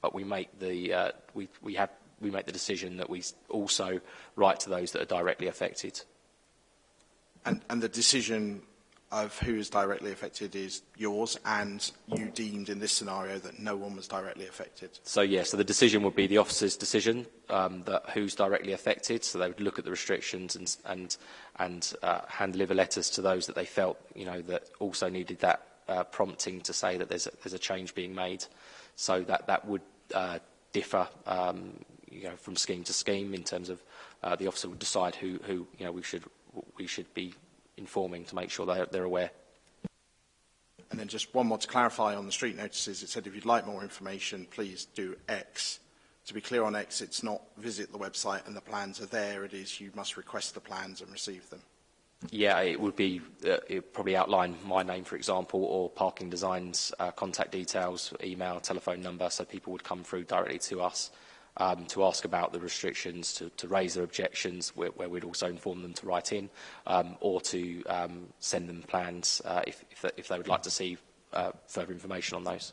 but we make the uh, we we have we make the decision that we also write to those that are directly affected. And, and the decision of who is directly affected is yours, and you deemed in this scenario that no one was directly affected. So yeah, so the decision would be the officer's decision um, that who's directly affected. So they would look at the restrictions and and and uh, hand deliver letters to those that they felt you know that also needed that uh, prompting to say that there's a, there's a change being made. So that that would uh, differ um, you know, from scheme to scheme in terms of uh, the officer would decide who, who you know, we should we should be informing to make sure they're, they're aware. And then just one more to clarify on the street notices. It said if you'd like more information, please do X. To be clear on X, it's not visit the website and the plans are there. It is you must request the plans and receive them. Yeah, it would be uh, it probably outline my name, for example, or parking designs, uh, contact details, email, telephone number, so people would come through directly to us um, to ask about the restrictions, to, to raise their objections, where, where, we'd also inform them to write in, um, or to um, send them plans uh, if, if, if, they would like to see uh, further information on those.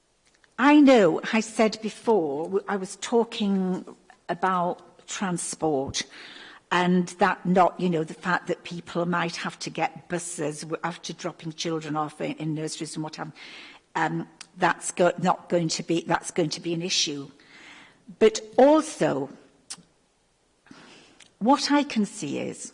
I know I said before, I was talking about transport and that not, you know, the fact that people might have to get buses after dropping children off in, in nurseries and what have um, that's go not going to be, that's going to be an issue. But also, what I can see is,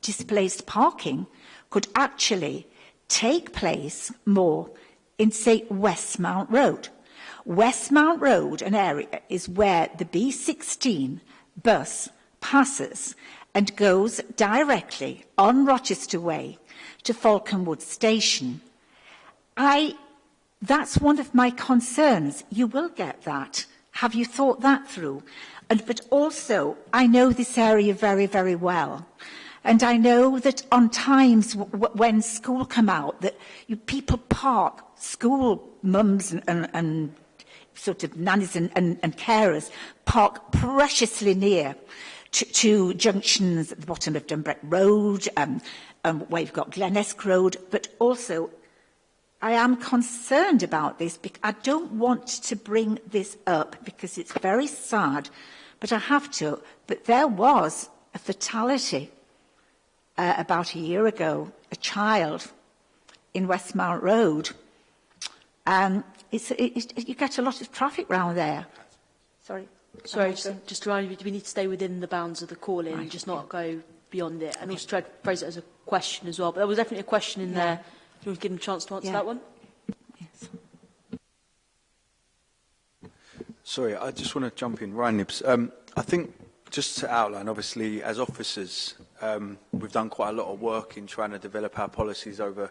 displaced parking could actually take place more in, say, Westmount Road. Westmount Road, an area, is where the B16 bus passes and goes directly on Rochester Way to Falconwood Station. I, that's one of my concerns. You will get that. Have you thought that through? And, but also, I know this area very, very well. And I know that on times when school come out, that you, people park school mums and, and, and sort of nannies and, and, and carers park preciously near to, to junctions at the bottom of Dunbreck Road, um, um, where you've got Glenesk Road, but also I am concerned about this. Because I don't want to bring this up because it's very sad, but I have to. But there was a fatality uh, about a year ago, a child in Westmount Road Um, it's, it, it, you get a lot of traffic round there. Sorry. Sorry, just, just to remind you, we need to stay within the bounds of the call-in, right. just not go beyond it. And okay. also try to phrase it as a question as well. But there was definitely a question in yeah. there. Do you want to give them a chance to answer yeah. that one? Yes. Sorry, I just want to jump in. Ryan Nibs, um, I think just to outline, obviously, as officers, um, we've done quite a lot of work in trying to develop our policies over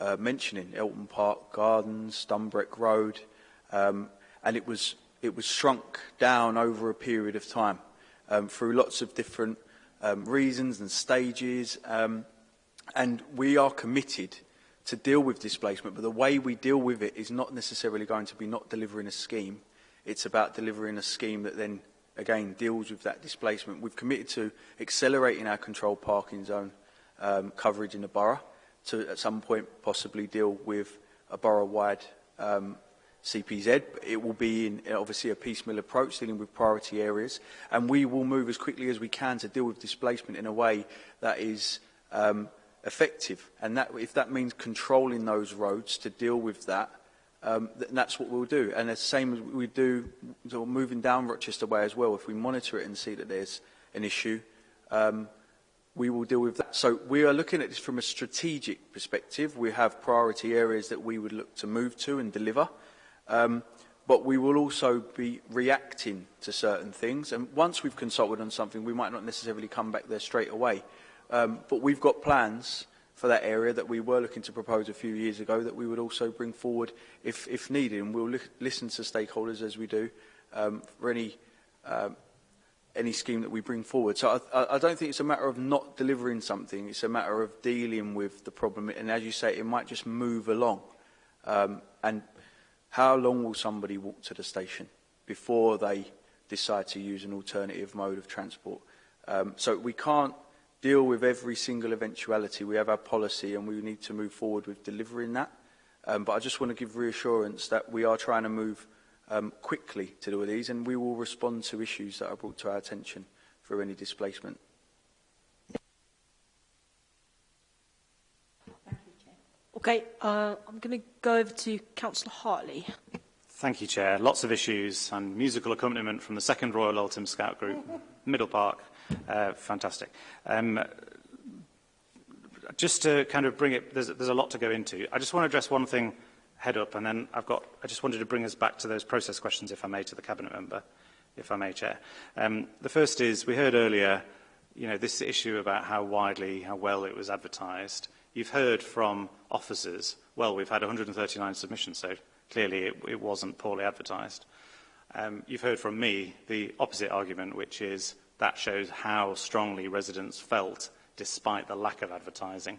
uh, mentioning, Elton Park Gardens, Dunbreck Road, um, and it was, it was shrunk down over a period of time um, through lots of different um, reasons and stages. Um, and we are committed to deal with displacement, but the way we deal with it is not necessarily going to be not delivering a scheme. It's about delivering a scheme that then, again, deals with that displacement. We've committed to accelerating our controlled parking zone um, coverage in the borough to, at some point, possibly deal with a borough-wide um, CPZ. It will be in, uh, obviously a piecemeal approach dealing with priority areas and we will move as quickly as we can to deal with displacement in a way that is um, effective and that if that means controlling those roads to deal with that um, th that's what we'll do and the same as we do sort of moving down Rochester Way as well if we monitor it and see that there's an issue um, we will deal with that. So we are looking at this from a strategic perspective. We have priority areas that we would look to move to and deliver. Um, but we will also be reacting to certain things. And once we've consulted on something, we might not necessarily come back there straight away. Um, but we've got plans for that area that we were looking to propose a few years ago that we would also bring forward if, if needed. And we'll li listen to stakeholders as we do um, for any, um, any scheme that we bring forward. So I, I don't think it's a matter of not delivering something. It's a matter of dealing with the problem. And as you say, it might just move along. Um, and How long will somebody walk to the station before they decide to use an alternative mode of transport? Um, so we can't deal with every single eventuality. We have our policy and we need to move forward with delivering that. Um, but I just want to give reassurance that we are trying to move um, quickly to do these and we will respond to issues that are brought to our attention for any displacement. Okay, uh, I'm going to go over to Councillor Hartley. Thank you, Chair. Lots of issues and musical accompaniment from the second Royal Eltham Scout Group, Middle Park. Uh, fantastic. Um, just to kind of bring it, there's, there's a lot to go into. I just want to address one thing head up, and then I've got, I just wanted to bring us back to those process questions, if I may, to the Cabinet Member, if I may, Chair. Um, the first is, we heard earlier, you know, this issue about how widely, how well it was advertised you've heard from officers, well, we've had 139 submissions, so clearly it, it wasn't poorly advertised. Um, you've heard from me the opposite argument, which is that shows how strongly residents felt despite the lack of advertising.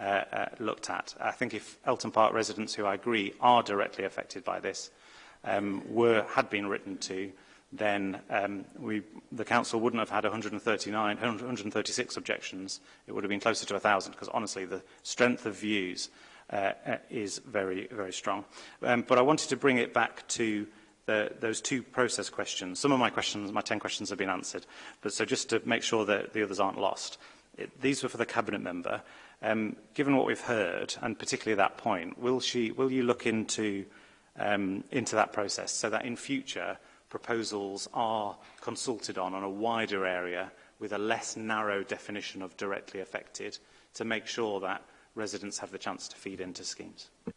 uh, uh, looked at. I think if Elton Park residents, who I agree are directly affected by this, um, were, had been written to, then um, we, the council wouldn't have had 139, 136 objections. It would have been closer to 1,000 because honestly the strength of views uh, uh, is very, very strong. Um, but I wanted to bring it back to the, those two process questions. Some of my questions, my 10 questions have been answered, but so just to make sure that the others aren't lost. It, these were for the cabinet member. Um, given what we've heard, and particularly that point, will, she, will you look into, um, into that process so that in future proposals are consulted on on a wider area with a less narrow definition of directly affected to make sure that residents have the chance to feed into schemes.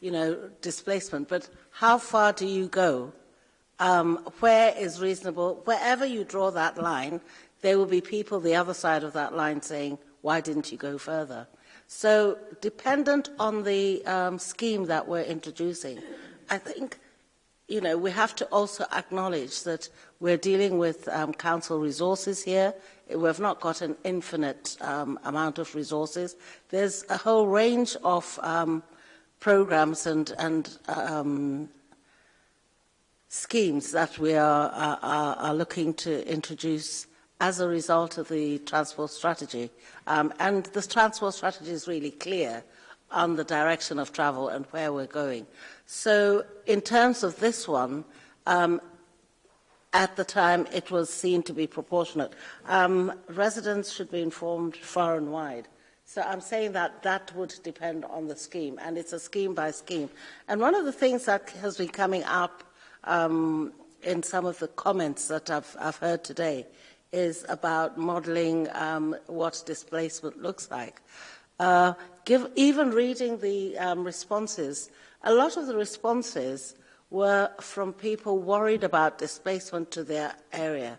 you know, displacement, but how far do you go? Um, where is reasonable? Wherever you draw that line, there will be people the other side of that line saying, why didn't you go further? So dependent on the um, scheme that we're introducing, I think you know, we have to also acknowledge that we're dealing with um, council resources here. We've not got an infinite um, amount of resources. There's a whole range of um, programs and, and um, schemes that we are, are, are looking to introduce as a result of the transport strategy. Um, and the transport strategy is really clear on the direction of travel and where we're going. So in terms of this one, um, at the time it was seen to be proportionate. Um, residents should be informed far and wide. So I'm saying that that would depend on the scheme, and it's a scheme by scheme. And one of the things that has been coming up um, in some of the comments that I've, I've heard today is about modeling um, what displacement looks like. Uh, give, even reading the um, responses, a lot of the responses were from people worried about displacement to their area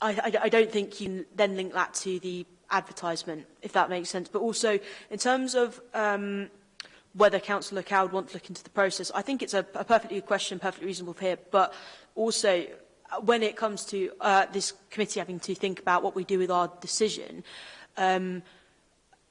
I, I, I don't think you can then link that to the advertisement, if that makes sense. But also, in terms of um, whether Councillor Cowd wants to look into the process, I think it's a, a perfectly good question, perfectly reasonable here, but also uh, when it comes to uh, this committee having to think about what we do with our decision, um,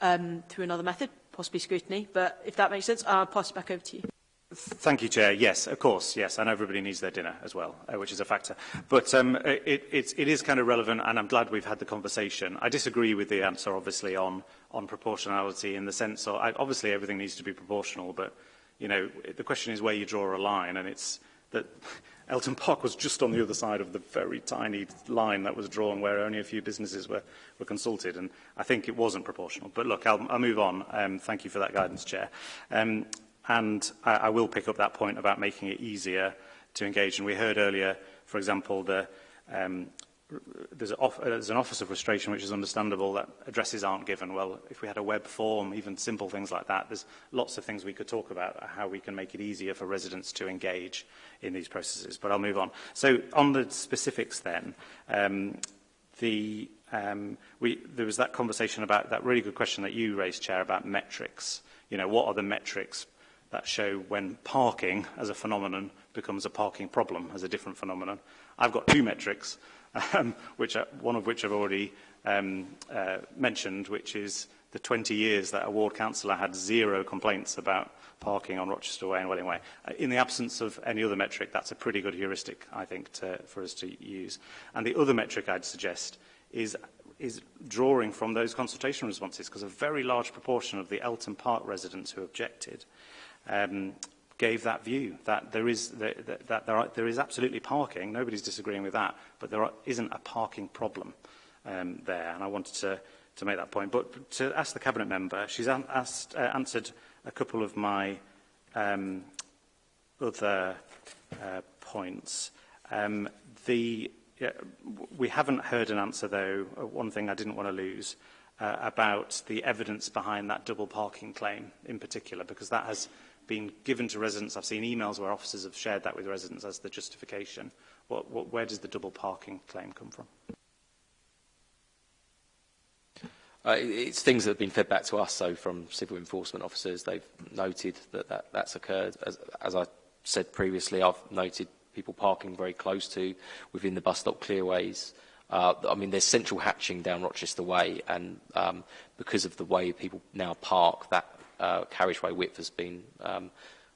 um, through another method, possibly scrutiny. But if that makes sense, I'll pass it back over to you. Thank you, Chair. Yes, of course, yes. and everybody needs their dinner as well, uh, which is a factor. But um, it, it, it is kind of relevant, and I'm glad we've had the conversation. I disagree with the answer, obviously, on, on proportionality in the sense of, I, obviously, everything needs to be proportional, but, you know, the question is where you draw a line, and it's that Elton Park was just on the other side of the very tiny line that was drawn where only a few businesses were, were consulted, and I think it wasn't proportional. But look, I'll, I'll move on. Um, thank you for that guidance, Chair. Um, And I, I will pick up that point about making it easier to engage. And we heard earlier, for example, the, um, there's, a, uh, there's an office of frustration, which is understandable, that addresses aren't given. Well, if we had a web form, even simple things like that, there's lots of things we could talk about, how we can make it easier for residents to engage in these processes. But I'll move on. So on the specifics then, um, the, um, we, there was that conversation about that really good question that you raised, Chair, about metrics. You know, what are the metrics that show when parking as a phenomenon becomes a parking problem as a different phenomenon. I've got two metrics, um, which are, one of which I've already um, uh, mentioned, which is the 20 years that a ward councillor had zero complaints about parking on Rochester Way and Welling Way. Uh, in the absence of any other metric, that's a pretty good heuristic, I think, to, for us to use. And the other metric I'd suggest is, is drawing from those consultation responses, because a very large proportion of the Elton Park residents who objected um, gave that view that there is that, that, there, are, there is absolutely parking. Nobody's disagreeing with that, but there are, isn't a parking problem um, there. And I wanted to to make that point. But to ask the cabinet member, she's an asked, uh, answered a couple of my um, other uh, points. Um, the uh, we haven't heard an answer, though. Uh, one thing I didn't want to lose uh, about the evidence behind that double parking claim in particular, because that has been given to residents. I've seen emails where officers have shared that with residents as the justification. What, what, where does the double parking claim come from? Uh, it's things that have been fed back to us, so from civil enforcement officers, they've noted that, that that's occurred. As, as I said previously, I've noted people parking very close to, within the bus stop clearways. Uh, I mean, there's central hatching down Rochester Way, and um, because of the way people now park, that uh, carriageway width has been um,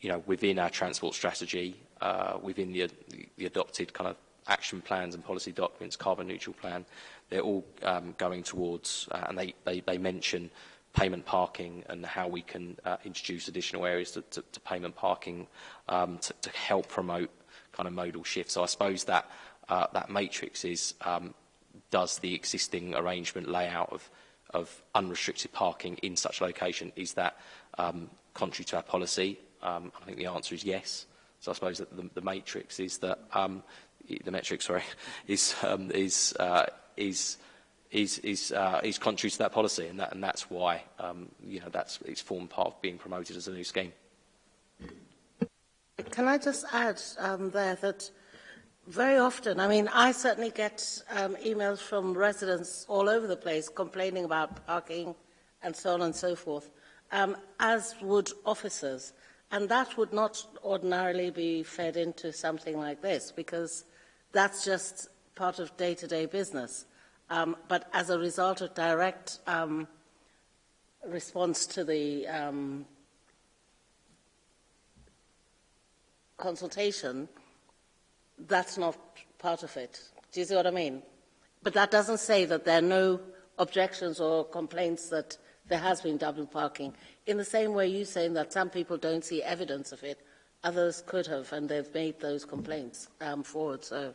you know, within our transport strategy, uh, within the, the adopted kind of action plans and policy documents, carbon neutral plan, they're all um, going towards, uh, and they, they, they mention payment parking and how we can uh, introduce additional areas to, to, to payment parking um, to, to help promote kind of modal shift. So I suppose that uh, that matrix is um, does the existing arrangement layout of of unrestricted parking in such location is that um, contrary to our policy Um, I think the answer is yes. So I suppose that the, the matrix is that um, the metric, sorry, is um, is, uh, is is is uh, is contrary to that policy, and that and that's why um, you know that's it's formed part of being promoted as a new scheme. Can I just add um, there that very often, I mean, I certainly get um, emails from residents all over the place complaining about parking and so on and so forth, um, as would officers. And that would not ordinarily be fed into something like this because that's just part of day-to-day -day business. Um, but as a result of direct um, response to the um, consultation, that's not part of it. Do you see what I mean? But that doesn't say that there are no objections or complaints that there has been double parking. In the same way you saying that some people don't see evidence of it, others could have, and they've made those complaints um, forward. So.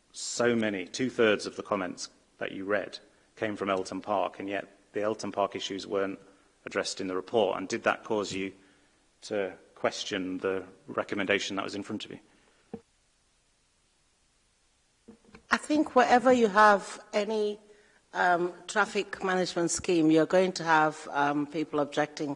so many, two-thirds of the comments that you read came from Elton Park, and yet the Elton Park issues weren't addressed in the report? And did that cause you to question the recommendation that was in front of you? I think wherever you have any um, traffic management scheme, you're going to have um, people objecting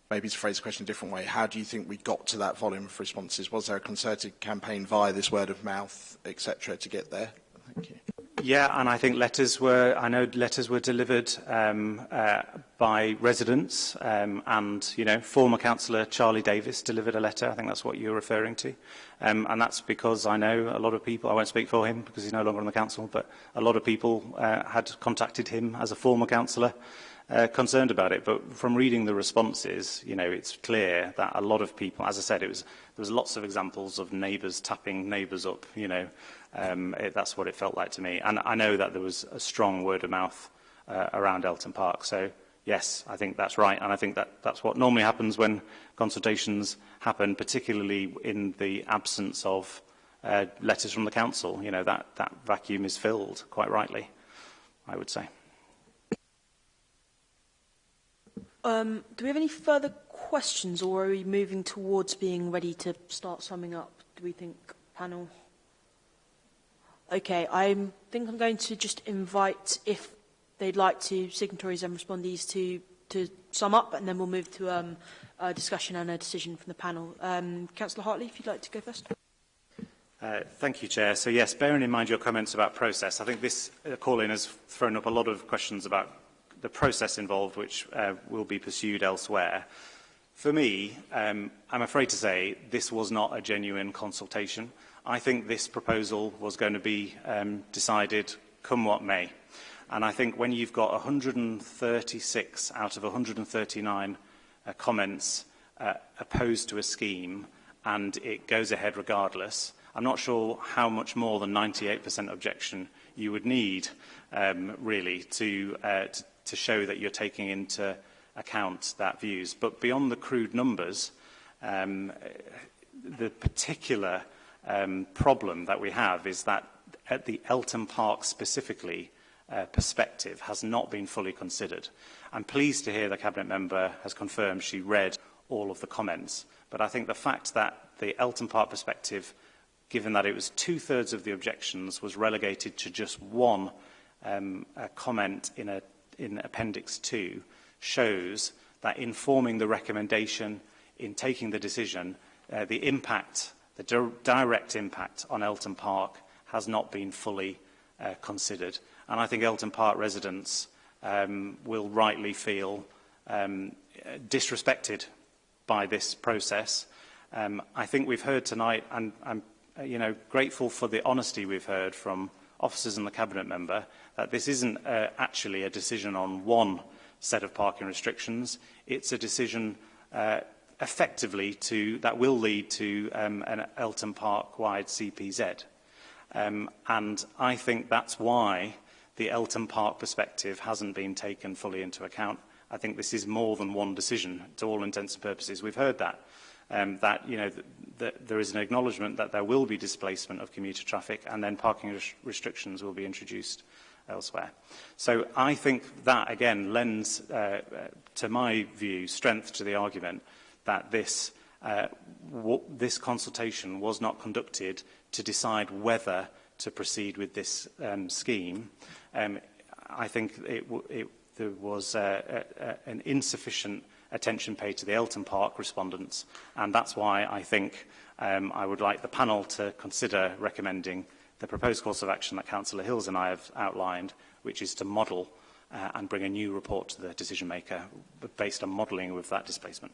maybe to phrase the question a different way, how do you think we got to that volume of responses? Was there a concerted campaign via this word of mouth, etc., to get there? Thank you. Yeah, and I think letters were, I know letters were delivered um, uh, by residents um, and, you know, former councillor Charlie Davis delivered a letter, I think that's what you're referring to. Um, and that's because I know a lot of people, I won't speak for him because he's no longer on the council, but a lot of people uh, had contacted him as a former councillor uh, concerned about it, but from reading the responses, you know, it's clear that a lot of people, as I said, it was, there was lots of examples of neighbours tapping neighbours up, you know, um, it, that's what it felt like to me. And I know that there was a strong word of mouth uh, around Elton Park. So yes, I think that's right. And I think that that's what normally happens when consultations happen, particularly in the absence of uh, letters from the council. You know, that, that vacuum is filled, quite rightly, I would say. Um, do we have any further questions or are we moving towards being ready to start summing up, do we think, panel? Okay, I think I'm going to just invite, if they'd like to, signatories and respondees to, to sum up and then we'll move to um, a discussion and a decision from the panel. Um, Councillor Hartley, if you'd like to go first. Uh, thank you, Chair. So yes, bearing in mind your comments about process, I think this uh, call-in has thrown up a lot of questions about the process involved, which uh, will be pursued elsewhere. For me, um, I'm afraid to say this was not a genuine consultation. I think this proposal was going to be um, decided come what may. And I think when you've got 136 out of 139 uh, comments uh, opposed to a scheme and it goes ahead regardless, I'm not sure how much more than 98% objection you would need um, really to, uh, to, to show that you're taking into account that views. But beyond the crude numbers, um, the particular um, problem that we have is that at the Elton Park specifically, uh, perspective has not been fully considered. I'm pleased to hear the Cabinet Member has confirmed she read all of the comments, but I think the fact that the Elton Park perspective, given that it was two-thirds of the objections, was relegated to just one um, comment in a in Appendix 2 shows that informing the recommendation in taking the decision, uh, the impact, the di direct impact on Elton Park has not been fully uh, considered. And I think Elton Park residents um, will rightly feel um, disrespected by this process. Um, I think we've heard tonight, and I'm uh, you know, grateful for the honesty we've heard from officers and the cabinet member that this isn't uh, actually a decision on one set of parking restrictions. It's a decision uh, effectively to, that will lead to um, an Elton Park-wide CPZ. Um, and I think that's why the Elton Park perspective hasn't been taken fully into account. I think this is more than one decision to all intents and purposes. We've heard that um, that you know th th there is an acknowledgement that there will be displacement of commuter traffic and then parking res restrictions will be introduced elsewhere. So I think that again lends, uh, to my view, strength to the argument that this, uh, this consultation was not conducted to decide whether to proceed with this um, scheme. Um, I think it, it, there was uh, a, a, an insufficient attention paid to the Elton Park respondents. And that's why I think um, I would like the panel to consider recommending the proposed course of action that Councillor Hills and I have outlined, which is to model uh, and bring a new report to the decision maker based on modelling with that displacement.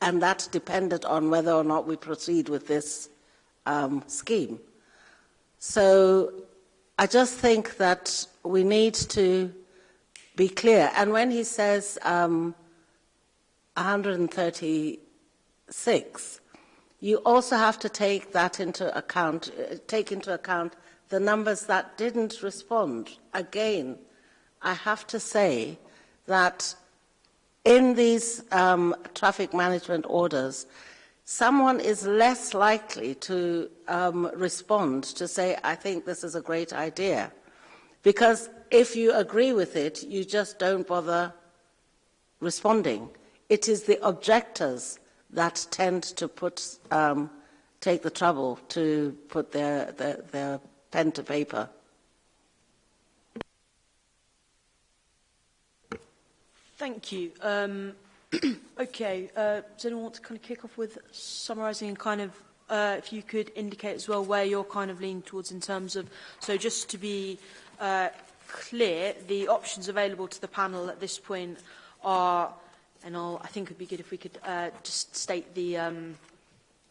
and that depended on whether or not we proceed with this um, scheme. So I just think that we need to be clear. And when he says um, 136, You also have to take that into account, uh, take into account the numbers that didn't respond. Again, I have to say that in these um, traffic management orders, someone is less likely to um, respond to say, I think this is a great idea. Because if you agree with it, you just don't bother responding. It is the objectors that tend to put, um, take the trouble to put their, their, their pen to paper. Thank you. Um, okay, uh, does anyone want to kind of kick off with summarising and kind of uh, if you could indicate as well where you're kind of leaning towards in terms of, so just to be uh, clear, the options available to the panel at this point are and all. I think it would be good if we could uh, just state the um,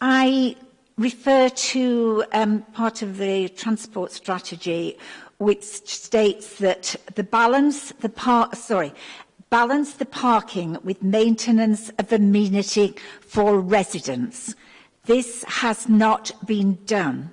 I refer to um, part of the transport strategy which states that the balance the part sorry balance the parking with maintenance of amenity for residents this has not been done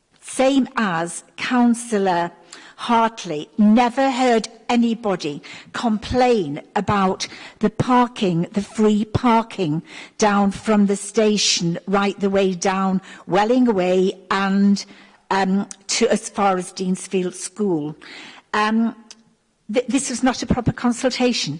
same as councillor Hartley, never heard anybody complain about the parking, the free parking down from the station right the way down Welling Way and um, to as far as Deansfield School. Um, th this was not a proper consultation.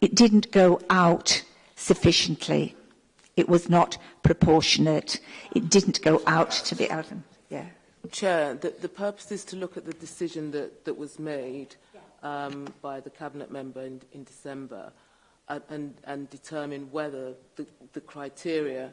it didn't go out sufficiently. It was not proportionate. It didn't go out to the Yeah. Chair, the, the purpose is to look at the decision that, that was made. Yeah. um, by the cabinet member in, in December and, and, and determine whether the, the criteria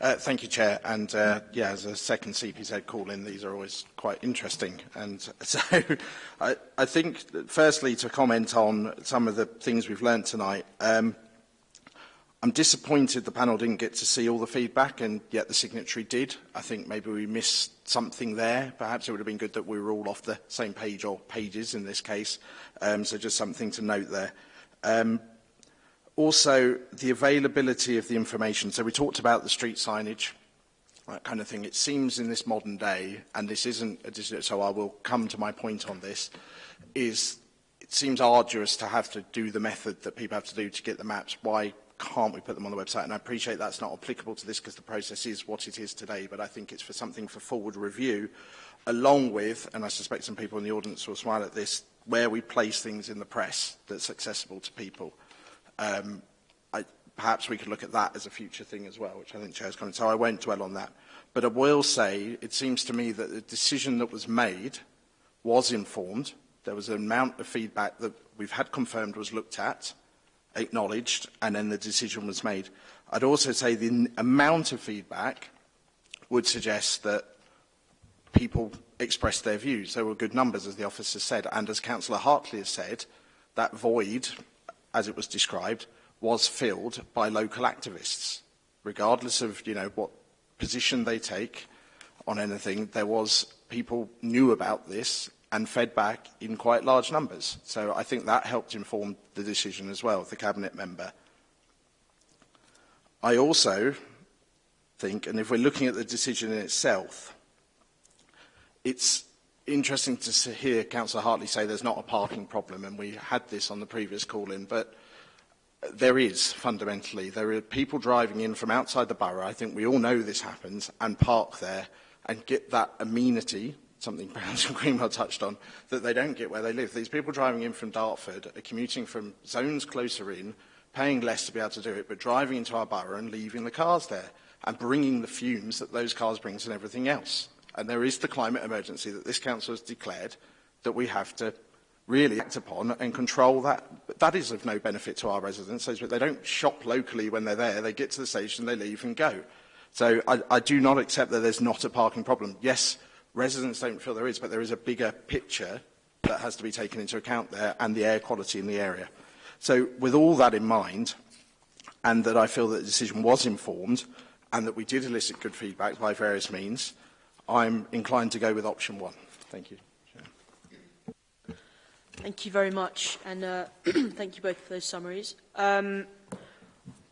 Uh, thank you, Chair. And uh, yeah, as a second CPZ call-in, these are always quite interesting. And so I, I think, firstly, to comment on some of the things we've learned tonight, um, I'm disappointed the panel didn't get to see all the feedback, and yet the signatory did. I think maybe we missed something there. Perhaps it would have been good that we were all off the same page or pages in this case. Um, so just something to note there. Um, Also, the availability of the information. So we talked about the street signage, that kind of thing. It seems in this modern day, and this isn't, a, so I will come to my point on this, is it seems arduous to have to do the method that people have to do to get the maps. Why can't we put them on the website? And I appreciate that's not applicable to this because the process is what it is today, but I think it's for something for forward review, along with, and I suspect some people in the audience will smile at this, where we place things in the press that's accessible to people um, I, perhaps we could look at that as a future thing as well, which I think Chair's comment. So I won't dwell on that. But I will say it seems to me that the decision that was made was informed. There was an amount of feedback that we've had confirmed was looked at, acknowledged, and then the decision was made. I'd also say the amount of feedback would suggest that people expressed their views. There were good numbers, as the officer said, and as Councillor Hartley has said, that void as it was described, was filled by local activists. Regardless of you know what position they take on anything, there was people knew about this and fed back in quite large numbers. So I think that helped inform the decision as well, the cabinet member. I also think, and if we're looking at the decision in itself, it's interesting to hear Councillor Hartley say there's not a parking problem, and we had this on the previous call-in, but there is, fundamentally. There are people driving in from outside the borough, I think we all know this happens, and park there and get that amenity, something Councillor Greenwell touched on, that they don't get where they live. These people driving in from Dartford are commuting from zones closer in, paying less to be able to do it, but driving into our borough and leaving the cars there and bringing the fumes that those cars brings and everything else. And there is the climate emergency that this council has declared that we have to really act upon and control that. That is of no benefit to our residents. They don't shop locally when they're there. They get to the station, they leave and go. So I, I do not accept that there's not a parking problem. Yes, residents don't feel there is, but there is a bigger picture that has to be taken into account there and the air quality in the area. So with all that in mind, and that I feel that the decision was informed, and that we did elicit good feedback by various means, I'm inclined to go with option one. Thank you. Thank you very much, and uh, thank you both for those summaries. Um,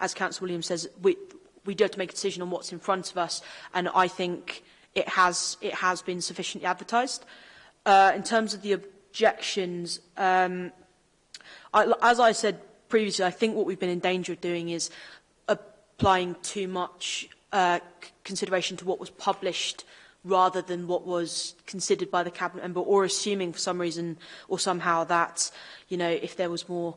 as Councillor Williams says, we, we do have to make a decision on what's in front of us, and I think it has, it has been sufficiently advertised. Uh, in terms of the objections, um, I, as I said previously, I think what we've been in danger of doing is applying too much uh, consideration to what was published rather than what was considered by the cabinet member or assuming for some reason or somehow that you know if there was more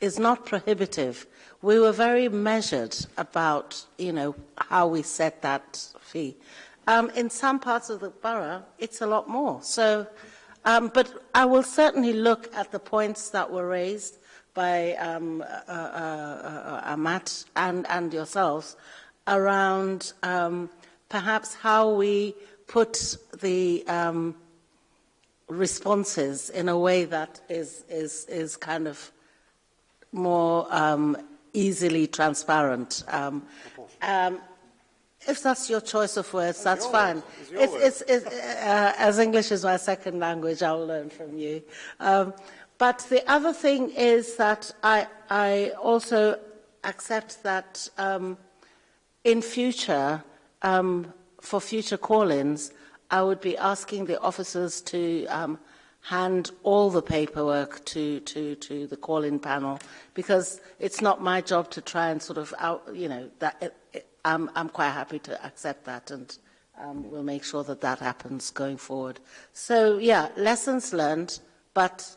is not prohibitive. We were very measured about, you know, how we set that fee. Um, in some parts of the borough, it's a lot more. So, um, but I will certainly look at the points that were raised by um, uh, uh, uh, uh Matt and, and yourselves around um, perhaps how we put the um, responses in a way that is, is, is kind of more um, easily transparent. Um, um if that's your choice of words, that's, that's fine. It's it's, it's, uh, as English is my second language, I will learn from you. Um, but the other thing is that I, I also accept that um, in future, um, for future call-ins, I would be asking the officers to um, hand all the paperwork to, to, to the call-in panel because it's not my job to try and sort of, out, you know, that it, it, I'm, I'm quite happy to accept that and um, we'll make sure that that happens going forward. So, yeah, lessons learned, but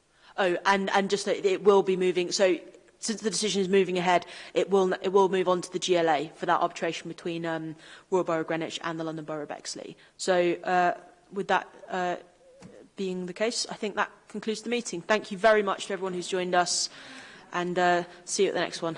Oh, and, and just that it will be moving. So since the decision is moving ahead, it will, it will move on to the GLA for that arbitration between um, Royal Borough Greenwich and the London Borough of Bexley. So uh, with that uh, being the case, I think that concludes the meeting. Thank you very much to everyone who's joined us and uh, see you at the next one.